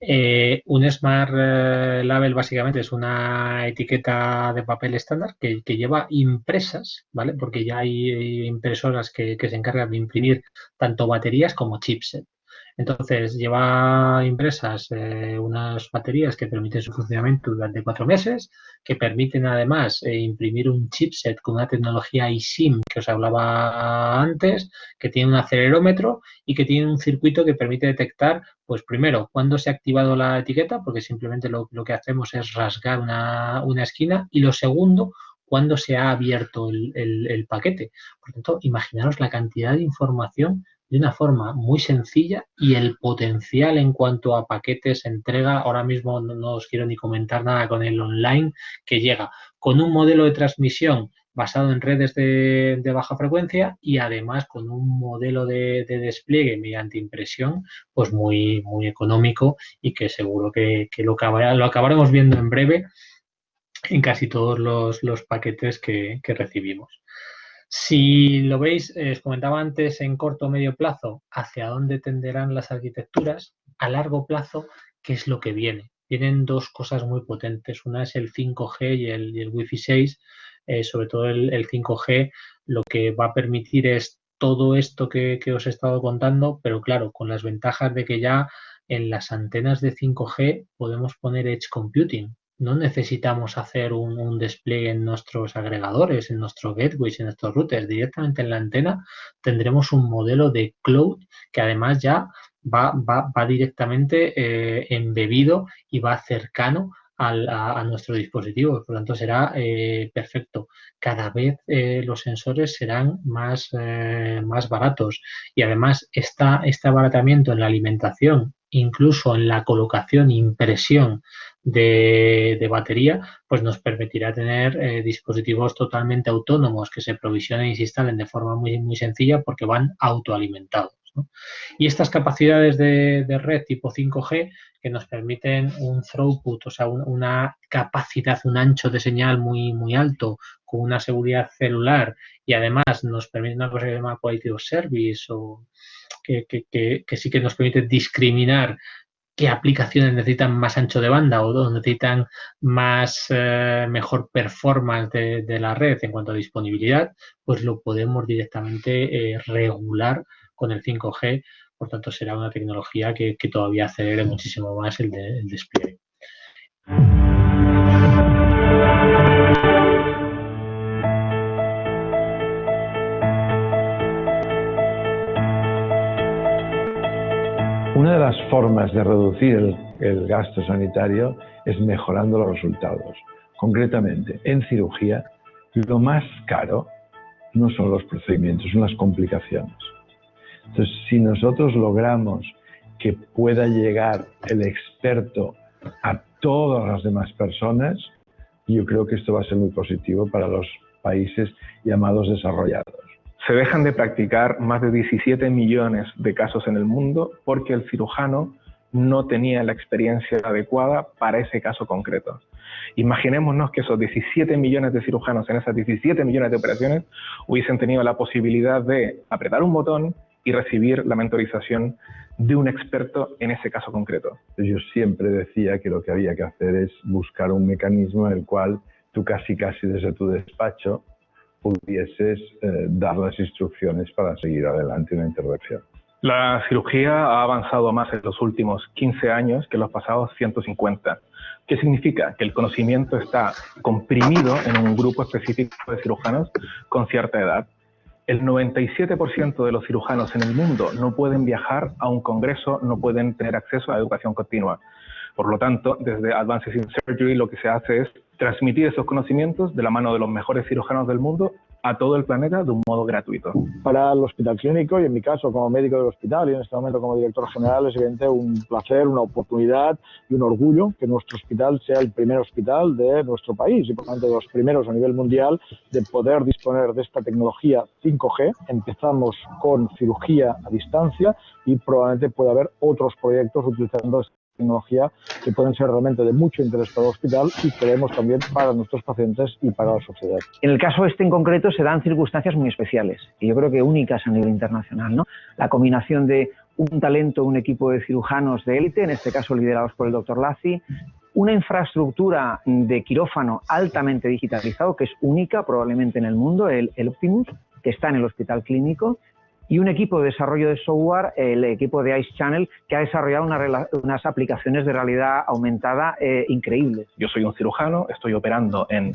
Eh, un Smart eh, Label básicamente es una etiqueta de papel estándar que, lleva impresas, ¿vale? Porque ya hay impresoras que, se encargan de imprimir tanto baterías como chipset. Entonces, lleva impresas eh, unas baterías que permiten su funcionamiento durante cuatro meses, que permiten además eh, imprimir un chipset con una tecnología eSIM que os hablaba antes, que tiene un acelerómetro y que tiene un circuito que permite detectar, pues primero, cuándo se ha activado la etiqueta, porque simplemente lo, que hacemos es rasgar una, una esquina, y lo segundo, cuándo se ha abierto el, paquete. Por tanto, imaginaros la cantidad de información de una forma muy sencilla y el potencial en cuanto a paquetes, entrega, ahora mismo no, os quiero ni comentar nada con el online que llega con un modelo de transmisión basado en redes de, baja frecuencia y además con un modelo de, despliegue mediante impresión pues muy, muy económico y que seguro que, lo, lo acabaremos viendo en breve en casi todos los, paquetes que, recibimos. Si lo veis, eh, os comentaba antes en corto o medio plazo hacia dónde tenderán las arquitecturas, a largo plazo, ¿qué es lo que viene? Vienen dos cosas muy potentes. Una es el 5G y el, Wi-Fi 6. Eh, sobre todo el, 5G lo que va a permitir es todo esto que, que os he estado contando, pero claro, con las ventajas de que ya en las antenas de 5G podemos poner Edge Computing no necesitamos hacer un, despliegue en nuestros agregadores, en nuestros gateways, en nuestros routers. Directamente en la antena tendremos un modelo de cloud que además ya va, va, directamente eh, embebido y va cercano a, nuestro dispositivo. Por lo tanto, será eh, perfecto. Cada vez eh, los sensores serán más, más baratos y además esta, este abaratamiento en la alimentación, incluso en la colocación, impresión de, batería, pues nos permitirá tener eh, dispositivos totalmente autónomos que se provisionen y se instalen de forma muy, muy sencilla porque van autoalimentados. Y estas capacidades de, red tipo 5G que nos permiten un throughput, o sea, una capacidad, un ancho de señal muy, muy alto, con una seguridad celular y además nos permite una cosa que se llama quality of service o que, que sí que nos permite discriminar qué aplicaciones necesitan más ancho de banda o necesitan más eh, mejor performance de, la red en cuanto a disponibilidad, pues lo podemos directamente eh, regular con el 5G. Por tanto, será una tecnología que, todavía acelere muchísimo más el despliegue. Una de las formas de reducir el, gasto sanitario es mejorando los resultados. Concretamente, en cirugía, lo más caro no son los procedimientos, son las complicaciones. Entonces, si nosotros logramos que pueda llegar el experto a todas las demás personas, yo creo que esto va a ser muy positivo para los países llamados desarrollados. Se dejan de practicar más de 17 millones de casos en el mundo porque el cirujano no tenía la experiencia adecuada para ese caso concreto. Imaginémonos que esos 17 millones de cirujanos en esas 17 millones de operaciones hubiesen tenido la posibilidad de apretar un botón y recibir la mentorización de un experto en ese caso concreto. Yo siempre decía que lo que había que hacer es buscar un mecanismo en el cual tú casi casi desde tu despacho pudieses eh, dar las instrucciones para seguir adelante una intervención. La cirugía ha avanzado más en los últimos 15 años que en los pasados 150. ¿Qué significa? Que el conocimiento está comprimido en un grupo específico de cirujanos con cierta edad. El 97% de los cirujanos en el mundo no pueden viajar a un congreso, no pueden tener acceso a educación continua. Por lo tanto, desde Advances in Surgery lo que se hace es transmitir esos conocimientos de la mano de los mejores cirujanos del mundo a todo el planeta de un modo gratuito. Para el hospital clínico y en mi caso como médico del hospital y en este momento como director general es evidente un placer, una oportunidad y un orgullo que nuestro hospital sea el primer hospital de nuestro país y por tanto de los primeros a nivel mundial de poder disponer de esta tecnología 5G. Empezamos con cirugía a distancia y probablemente pueda haber otros proyectos utilizando tecnología que pueden ser realmente de mucho interés para el hospital y creemos también para nuestros pacientes y para la sociedad. En el caso este en concreto se dan circunstancias muy especiales y yo creo que únicas a nivel internacional. ¿no? La combinación de un talento, un equipo de cirujanos de élite, en este caso liderados por el doctor Lazzi, una infraestructura de quirófano altamente digitalizado que es única probablemente en el mundo, el, el Optimus, que está en el hospital clínico, y un equipo de desarrollo de software, el equipo de Ice Channel, que ha desarrollado unas aplicaciones de realidad aumentada eh, increíbles. Yo soy un cirujano, estoy operando en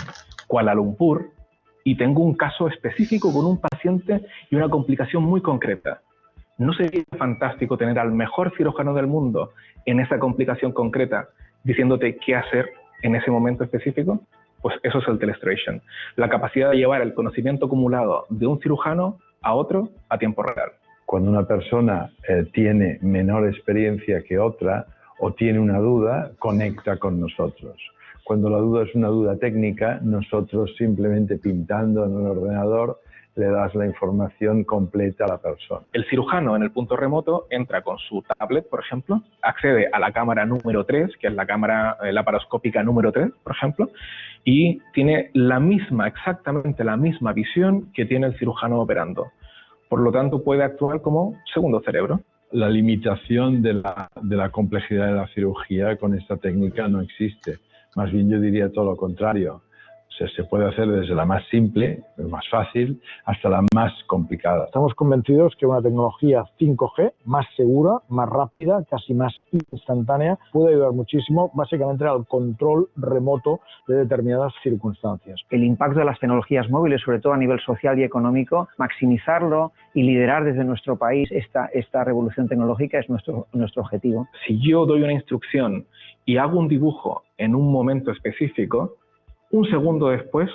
Kuala Lumpur y tengo un caso específico con un paciente y una complicación muy concreta. ¿No sería fantástico tener al mejor cirujano del mundo en esa complicación concreta diciéndote qué hacer en ese momento específico? Pues eso es el telestration, la capacidad de llevar el conocimiento acumulado de un cirujano a otro a tiempo real. Cuando una persona eh, tiene menor experiencia que otra o tiene una duda, conecta con nosotros. Cuando la duda es una duda técnica, nosotros simplemente pintando en un ordenador le das la información completa a la persona. El cirujano en el punto remoto entra con su tablet, por ejemplo, accede a la cámara número 3, que es la cámara laparoscópica número 3, por ejemplo, y tiene la misma, exactamente la misma visión que tiene el cirujano operando. Por lo tanto, puede actuar como segundo cerebro. La limitación de la, de la complejidad de la cirugía con esta técnica no existe. Más bien yo diría todo lo contrario se puede hacer desde la más simple, más fácil, hasta la más complicada. Estamos convencidos que una tecnología 5G más segura, más rápida, casi más instantánea, puede ayudar muchísimo básicamente al control remoto de determinadas circunstancias. El impacto de las tecnologías móviles, sobre todo a nivel social y económico, maximizarlo y liderar desde nuestro país esta, esta revolución tecnológica es nuestro, nuestro objetivo. Si yo doy una instrucción y hago un dibujo en un momento específico, un segundo después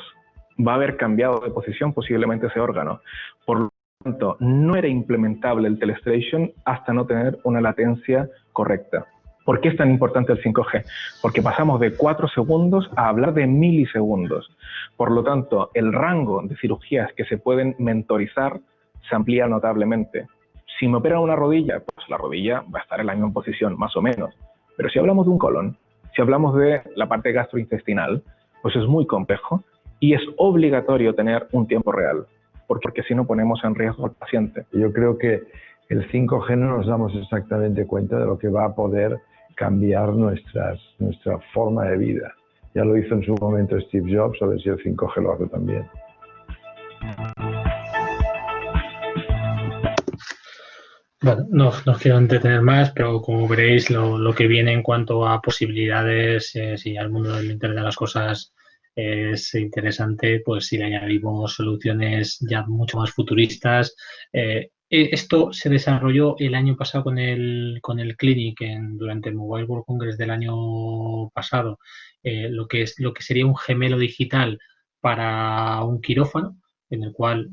va a haber cambiado de posición posiblemente ese órgano. Por lo tanto, no era implementable el telestration hasta no tener una latencia correcta. ¿Por qué es tan importante el 5G? Porque pasamos de 4 segundos a hablar de milisegundos. Por lo tanto, el rango de cirugías que se pueden mentorizar se amplía notablemente. Si me operan una rodilla, pues la rodilla va a estar en la misma posición, más o menos. Pero si hablamos de un colon, si hablamos de la parte gastrointestinal, pues es muy complejo y es obligatorio tener un tiempo real, porque si no ponemos en riesgo al paciente. Yo creo que el 5G no nos damos exactamente cuenta de lo que va a poder cambiar nuestras, nuestra forma de vida. Ya lo hizo en su momento Steve Jobs, a ver si el 5G lo hace también. Bueno, no, quiero entretener más, pero como veréis, lo, que viene en cuanto a posibilidades, eh, si al mundo del Internet de las cosas es interesante, pues si le añadimos soluciones ya mucho más futuristas. Eh, e, esto se desarrolló el año pasado con el, con el Clinic en, durante el Mobile World Congress del año pasado, eh, lo, que es, lo que sería un gemelo digital para un quirófano, en el cual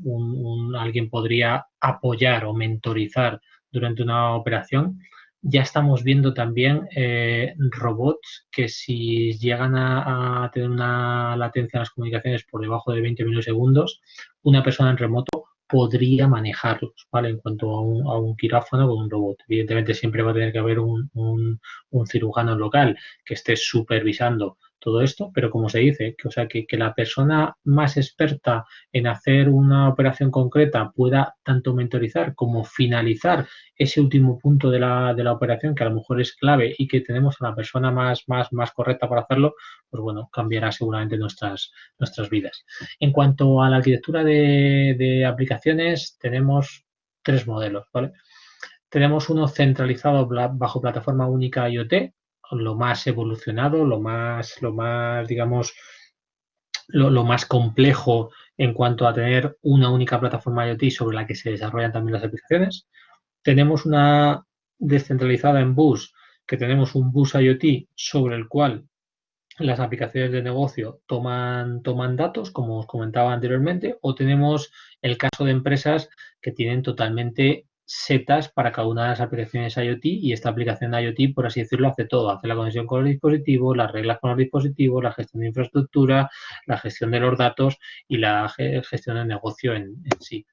alguien podría apoyar o mentorizar durante una operación. Ya estamos viendo también eh, robots que si llegan a, tener una latencia en las comunicaciones por debajo de 20 milisegundos, una persona en remoto podría manejarlos, ¿vale? En cuanto a un, a un quirófano con un robot. Evidentemente siempre va a tener que haber un, un cirujano local que esté supervisando todo esto, pero como se dice, que, o sea, que, la persona más experta en hacer una operación concreta pueda tanto mentorizar como finalizar ese último punto de la, de la operación, que a lo mejor es clave y que tenemos a la persona más, más, más correcta para hacerlo, pues bueno, cambiará seguramente nuestras, nuestras vidas. En cuanto a la arquitectura de, de aplicaciones, tenemos tres modelos, ¿vale? Tenemos uno centralizado bajo plataforma única IoT, lo más evolucionado, lo más, lo más, digamos, lo, más complejo en cuanto a tener una única plataforma IoT sobre la que se desarrollan también las aplicaciones. Tenemos una descentralizada en Bus, que tenemos un Bus IoT sobre el cual las aplicaciones de negocio toman, toman datos, como os comentaba anteriormente, o tenemos el caso de empresas que tienen totalmente setas para cada una de las aplicaciones IoT y esta aplicación IoT, por así decirlo, hace todo. Hace la conexión con los dispositivos, las reglas con los dispositivos, la gestión de infraestructura, la gestión de los datos y la gestión del negocio en, sí.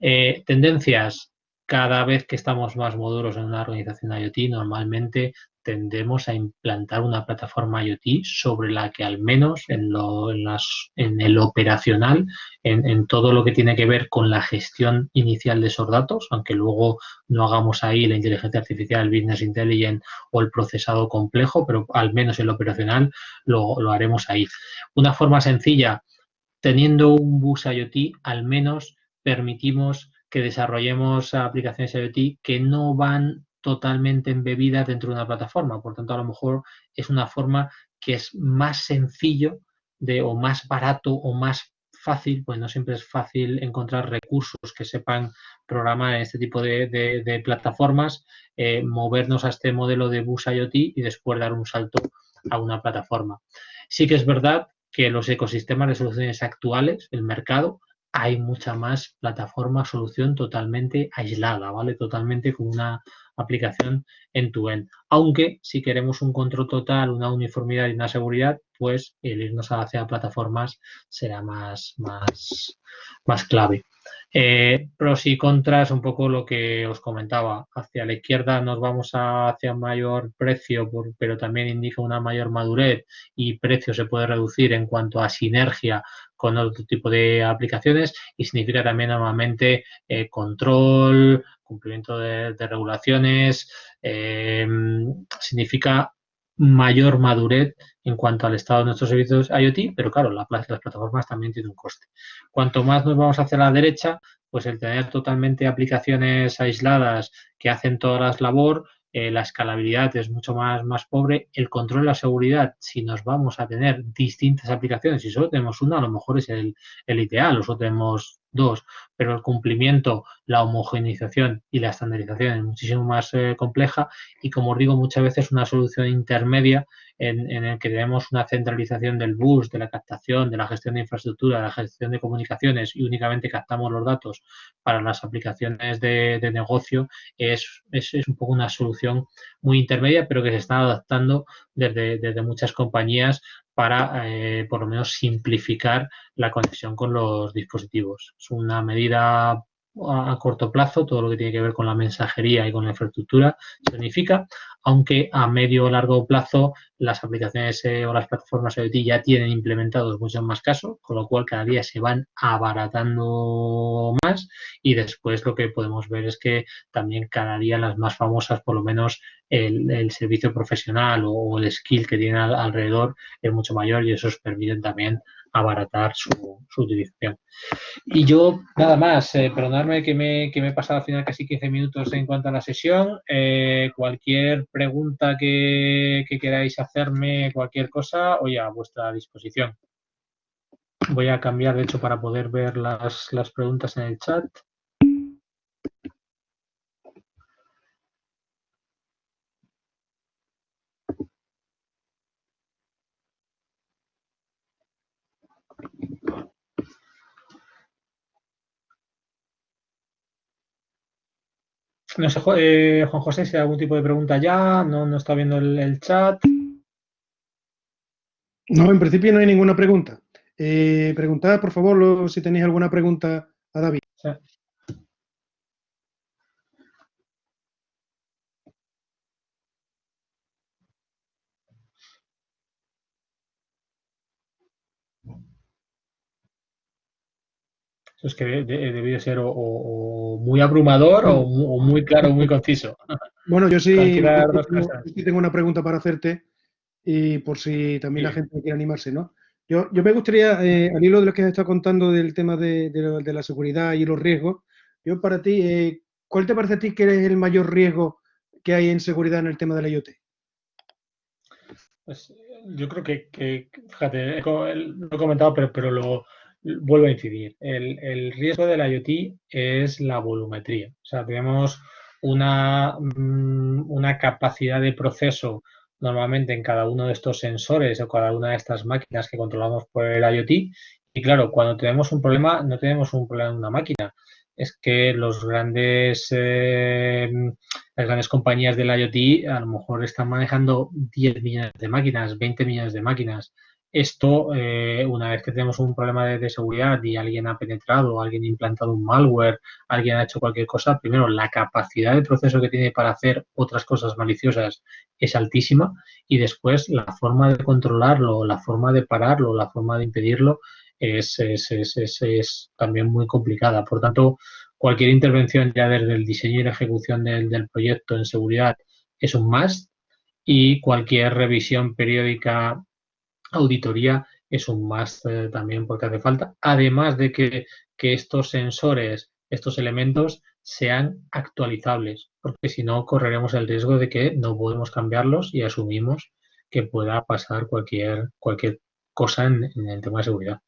Eh, tendencias. Cada vez que estamos más maduros en una organización IoT, normalmente tendemos a implantar una plataforma IoT sobre la que al menos en, lo, en, las, en el operacional, en, todo lo que tiene que ver con la gestión inicial de esos datos, aunque luego no hagamos ahí la inteligencia artificial, el business intelligence o el procesado complejo, pero al menos en lo operacional lo, lo haremos ahí. Una forma sencilla, teniendo un bus IoT, al menos permitimos que desarrollemos aplicaciones IoT que no van totalmente embebidas dentro de una plataforma. Por tanto, a lo mejor es una forma que es más sencillo de, o más barato o más fácil, pues no siempre es fácil encontrar recursos que sepan programar en este tipo de, plataformas, eh, movernos a este modelo de bus IoT y después dar un salto a una plataforma. Sí que es verdad que los ecosistemas de soluciones actuales, el mercado, hay mucha más plataforma, solución totalmente aislada, ¿vale? Totalmente con una aplicación en tu end. Aunque si queremos un control total, una uniformidad y una seguridad, pues el irnos hacia plataformas será más, más, más clave. Eh, pros y contras, un poco lo que os comentaba. Hacia la izquierda nos vamos hacia mayor precio, pero también indica una mayor madurez y precio se puede reducir en cuanto a sinergia con otro tipo de aplicaciones y significa también normalmente eh, control, cumplimiento de, regulaciones, eh, significa mayor madurez en cuanto al estado de nuestros servicios IoT, pero claro, las plataformas también tienen un coste. Cuanto más nos vamos hacia la derecha, pues el tener totalmente aplicaciones aisladas que hacen todas las labor, eh, la escalabilidad es mucho más, más pobre, el control de la seguridad, si nos vamos a tener distintas aplicaciones, si solo tenemos una, a lo mejor es el, el ideal, o solo tenemos dos, pero el cumplimiento, la homogeneización y la estandarización es muchísimo más eh, compleja y como os digo muchas veces una solución intermedia en, en el que tenemos una centralización del bus, de la captación, de la gestión de infraestructura, de la gestión de comunicaciones y únicamente captamos los datos para las aplicaciones de, negocio es, es, un poco una solución muy intermedia pero que se está adaptando desde, desde muchas compañías para eh, por lo menos simplificar la conexión con los dispositivos. Es una medida a corto plazo, todo lo que tiene que ver con la mensajería y con la infraestructura se unifica, aunque a medio o largo plazo las aplicaciones eh, o las plataformas IoT ya tienen implementados muchos más casos, con lo cual cada día se van abaratando más y después lo que podemos ver es que también cada día las más famosas, por lo menos el, servicio profesional o, el skill que tienen alrededor es mucho mayor y eso permite también abaratar su, utilización. Y yo, nada más, eh, perdonadme que me, que me he pasado al final casi 15 minutos en cuanto a la sesión. Eh, cualquier pregunta que, queráis hacerme, cualquier cosa, hoy a vuestra disposición. Voy a cambiar, de hecho, para poder ver las, las preguntas en el chat. No sé, eh, Juan José, si hay algún tipo de pregunta ya, no, no está viendo el, chat. No, en principio no hay ninguna pregunta. Eh, preguntad, por favor, si tenéis alguna pregunta a David. Es que debió ser o, muy abrumador o, muy claro, muy conciso. Bueno, yo sí, tengo, una pregunta para hacerte y por si también la gente quiere animarse, ¿no? Yo, yo me gustaría, eh, al hilo de lo que has estado contando del tema de, la seguridad y los riesgos, yo para ti, eh, ¿cuál te parece a ti que es el mayor riesgo que hay en seguridad en el tema de la IoT? Pues yo creo que, fíjate, lo he comentado, pero, pero lo, vuelvo a incidir, el, riesgo de la IoT es la volumetría. O sea, tenemos una, mm, una capacidad de proceso normalmente en cada uno de estos sensores o cada una de estas máquinas que controlamos por el IoT. Y claro, cuando tenemos un problema, no tenemos un problema en una máquina. Es que los grandes, eh, las grandes compañías del IoT a lo mejor están manejando 10 millones de máquinas, 20 millones de máquinas. Esto, eh, una vez que tenemos un problema de, seguridad y alguien ha penetrado, alguien ha implantado un malware, alguien ha hecho cualquier cosa, primero la capacidad de proceso que tiene para hacer otras cosas maliciosas es altísima y después la forma de controlarlo, la forma de pararlo, la forma de impedirlo es, también muy complicada. Por tanto, cualquier intervención ya desde el diseño y la ejecución del, del proyecto en seguridad es un más y cualquier revisión periódica auditoría es un más eh, también porque hace falta. Además de que, estos sensores estos elementos sean actualizables, porque si no correremos el riesgo de que no podemos cambiarlos y asumimos que pueda pasar cualquier, cualquier cosa en, el tema de seguridad.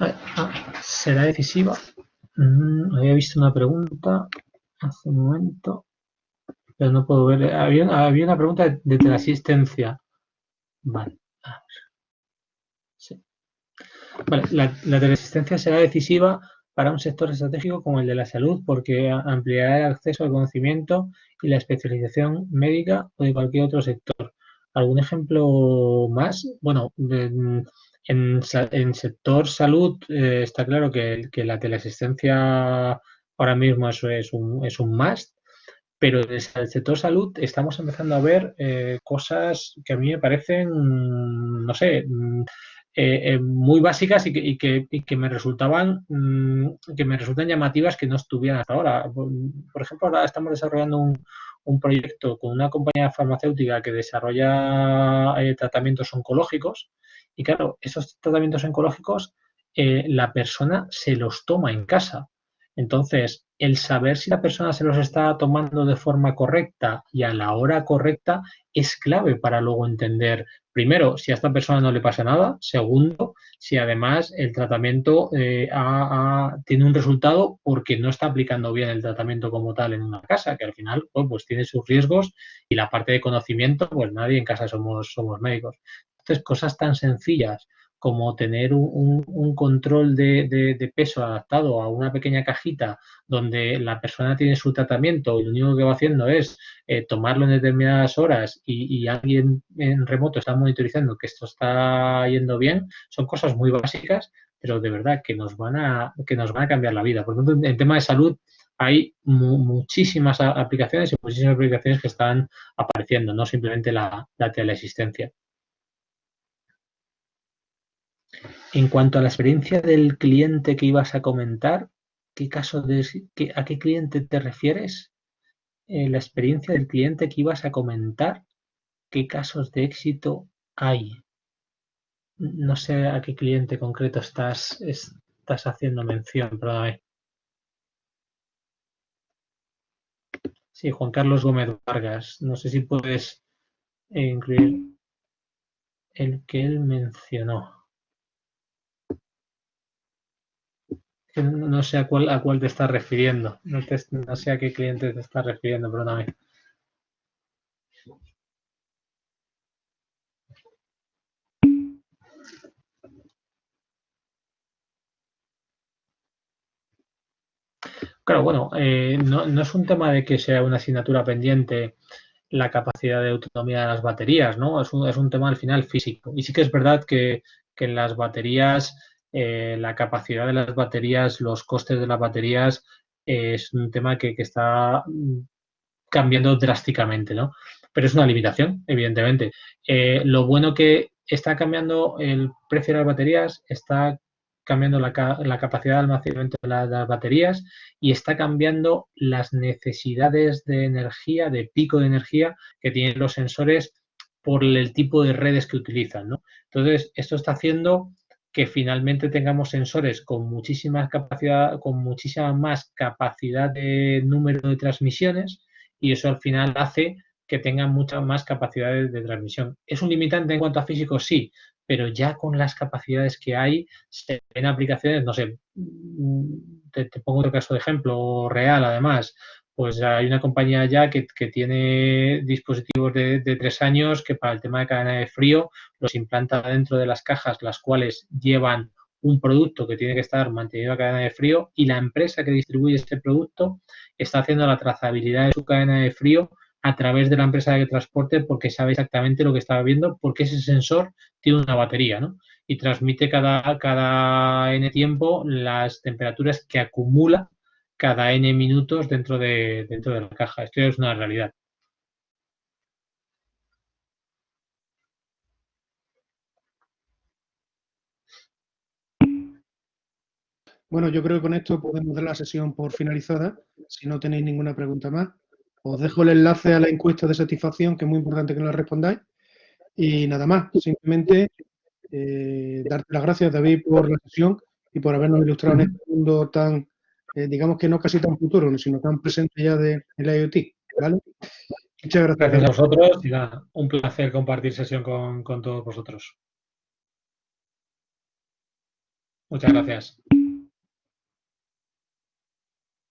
Ah, ¿Será decisiva? Había visto una pregunta hace un momento pero no puedo ver. Había, una pregunta de, teleasistencia. Vale. Vale, la, la teleasistencia será decisiva para un sector estratégico como el de la salud porque ampliará el acceso al conocimiento y la especialización médica o de cualquier otro sector. ¿Algún ejemplo más? Bueno, en, en sector salud eh, está claro que, que, la teleasistencia ahora mismo es un, es un must pero desde el sector salud estamos empezando a ver eh, cosas que a mí me parecen, no sé, mm, eh, eh, muy básicas y que, me resultaban mm, que me resultan llamativas que no estuvieran hasta ahora. Por ejemplo, ahora estamos desarrollando un, proyecto con una compañía farmacéutica que desarrolla tratamientos oncológicos y claro, esos tratamientos oncológicos la persona se los toma en casa. Entonces, el saber si la persona se los está tomando de forma correcta y a la hora correcta es clave para luego entender, primero, si a esta persona no le pasa nada, segundo, si además el tratamiento eh, tiene un resultado porque no está aplicando bien el tratamiento como tal en una casa, que al final pues, tiene sus riesgos y la parte de conocimiento, pues nadie en casa somos médicos. Entonces, cosas tan sencillas como tener un, control de, peso adaptado a una pequeña cajita donde la persona tiene su tratamiento y lo único que va haciendo es eh, tomarlo en determinadas horas y, alguien en remoto está monitorizando que esto está yendo bien, son cosas muy básicas, pero de verdad que nos van a, que nos van a cambiar la vida. Por lo tanto, en tema de salud hay muchísimas aplicaciones y muchísimas aplicaciones que están apareciendo, no simplemente la, la teleasistencia. En cuanto a la experiencia del cliente que ibas a comentar, ¿qué caso de, ¿a qué cliente te refieres? Eh, la experiencia del cliente que ibas a comentar, ¿qué casos de éxito hay? No sé a qué cliente concreto estás, estás haciendo mención, perdóname. Sí, Juan Carlos Gómez Vargas. No sé si puedes incluir el que él mencionó. No sé a cuál, a cuál te estás refiriendo. No, no sé a qué cliente te estás refiriendo, perdóname. Claro, bueno, eh, no, es un tema de que sea una asignatura pendiente la capacidad de autonomía de las baterías, ¿no? Es un, es un tema al final físico. Y sí que es verdad que, que en las baterías eh, la capacidad de las baterías, los costes de las baterías, es un tema que, está cambiando drásticamente, ¿no? Pero es una limitación, evidentemente. Eh, lo bueno que está cambiando el precio de las baterías, está cambiando la, capacidad de almacenamiento de, de las baterías y está cambiando las necesidades de energía, de pico de energía que tienen los sensores por el tipo de redes que utilizan, ¿no? Entonces, esto está haciendo que finalmente tengamos sensores con muchísima capacidad, con muchísima más capacidad de número de transmisiones y eso al final hace que tengan mucha más capacidades de transmisión. ¿Es un limitante en cuanto a físico? Sí, pero ya con las capacidades que hay, se ven aplicaciones, no sé, mm, te pongo otro caso de ejemplo real además, pues hay una compañía ya que, tiene dispositivos de, tres años que para el tema de cadena de frío los implanta dentro de las cajas, las cuales llevan un producto que tiene que estar mantenido a cadena de frío y la empresa que distribuye este producto está haciendo la trazabilidad de su cadena de frío a través de la empresa de transporte porque sabe exactamente lo que estaba viendo porque ese sensor tiene una batería, ¿no? Y transmite cada, cada N tiempo las temperaturas que acumula cada n minutos dentro de, dentro de la caja. Esto es una realidad. Bueno, yo creo que con esto podemos dar la sesión por finalizada, si no tenéis ninguna pregunta más. Os dejo el enlace a la encuesta de satisfacción, que es muy importante que la respondáis. Y nada más, simplemente eh, darte las gracias, David, por la sesión y por habernos ilustrado en este mundo tan, eh, digamos que no casi tan futuro, sino tan presente ya de, la IoT. Muchas gracias. Gracias a vosotros y nada, un placer compartir sesión con, con todos vosotros. Muchas gracias.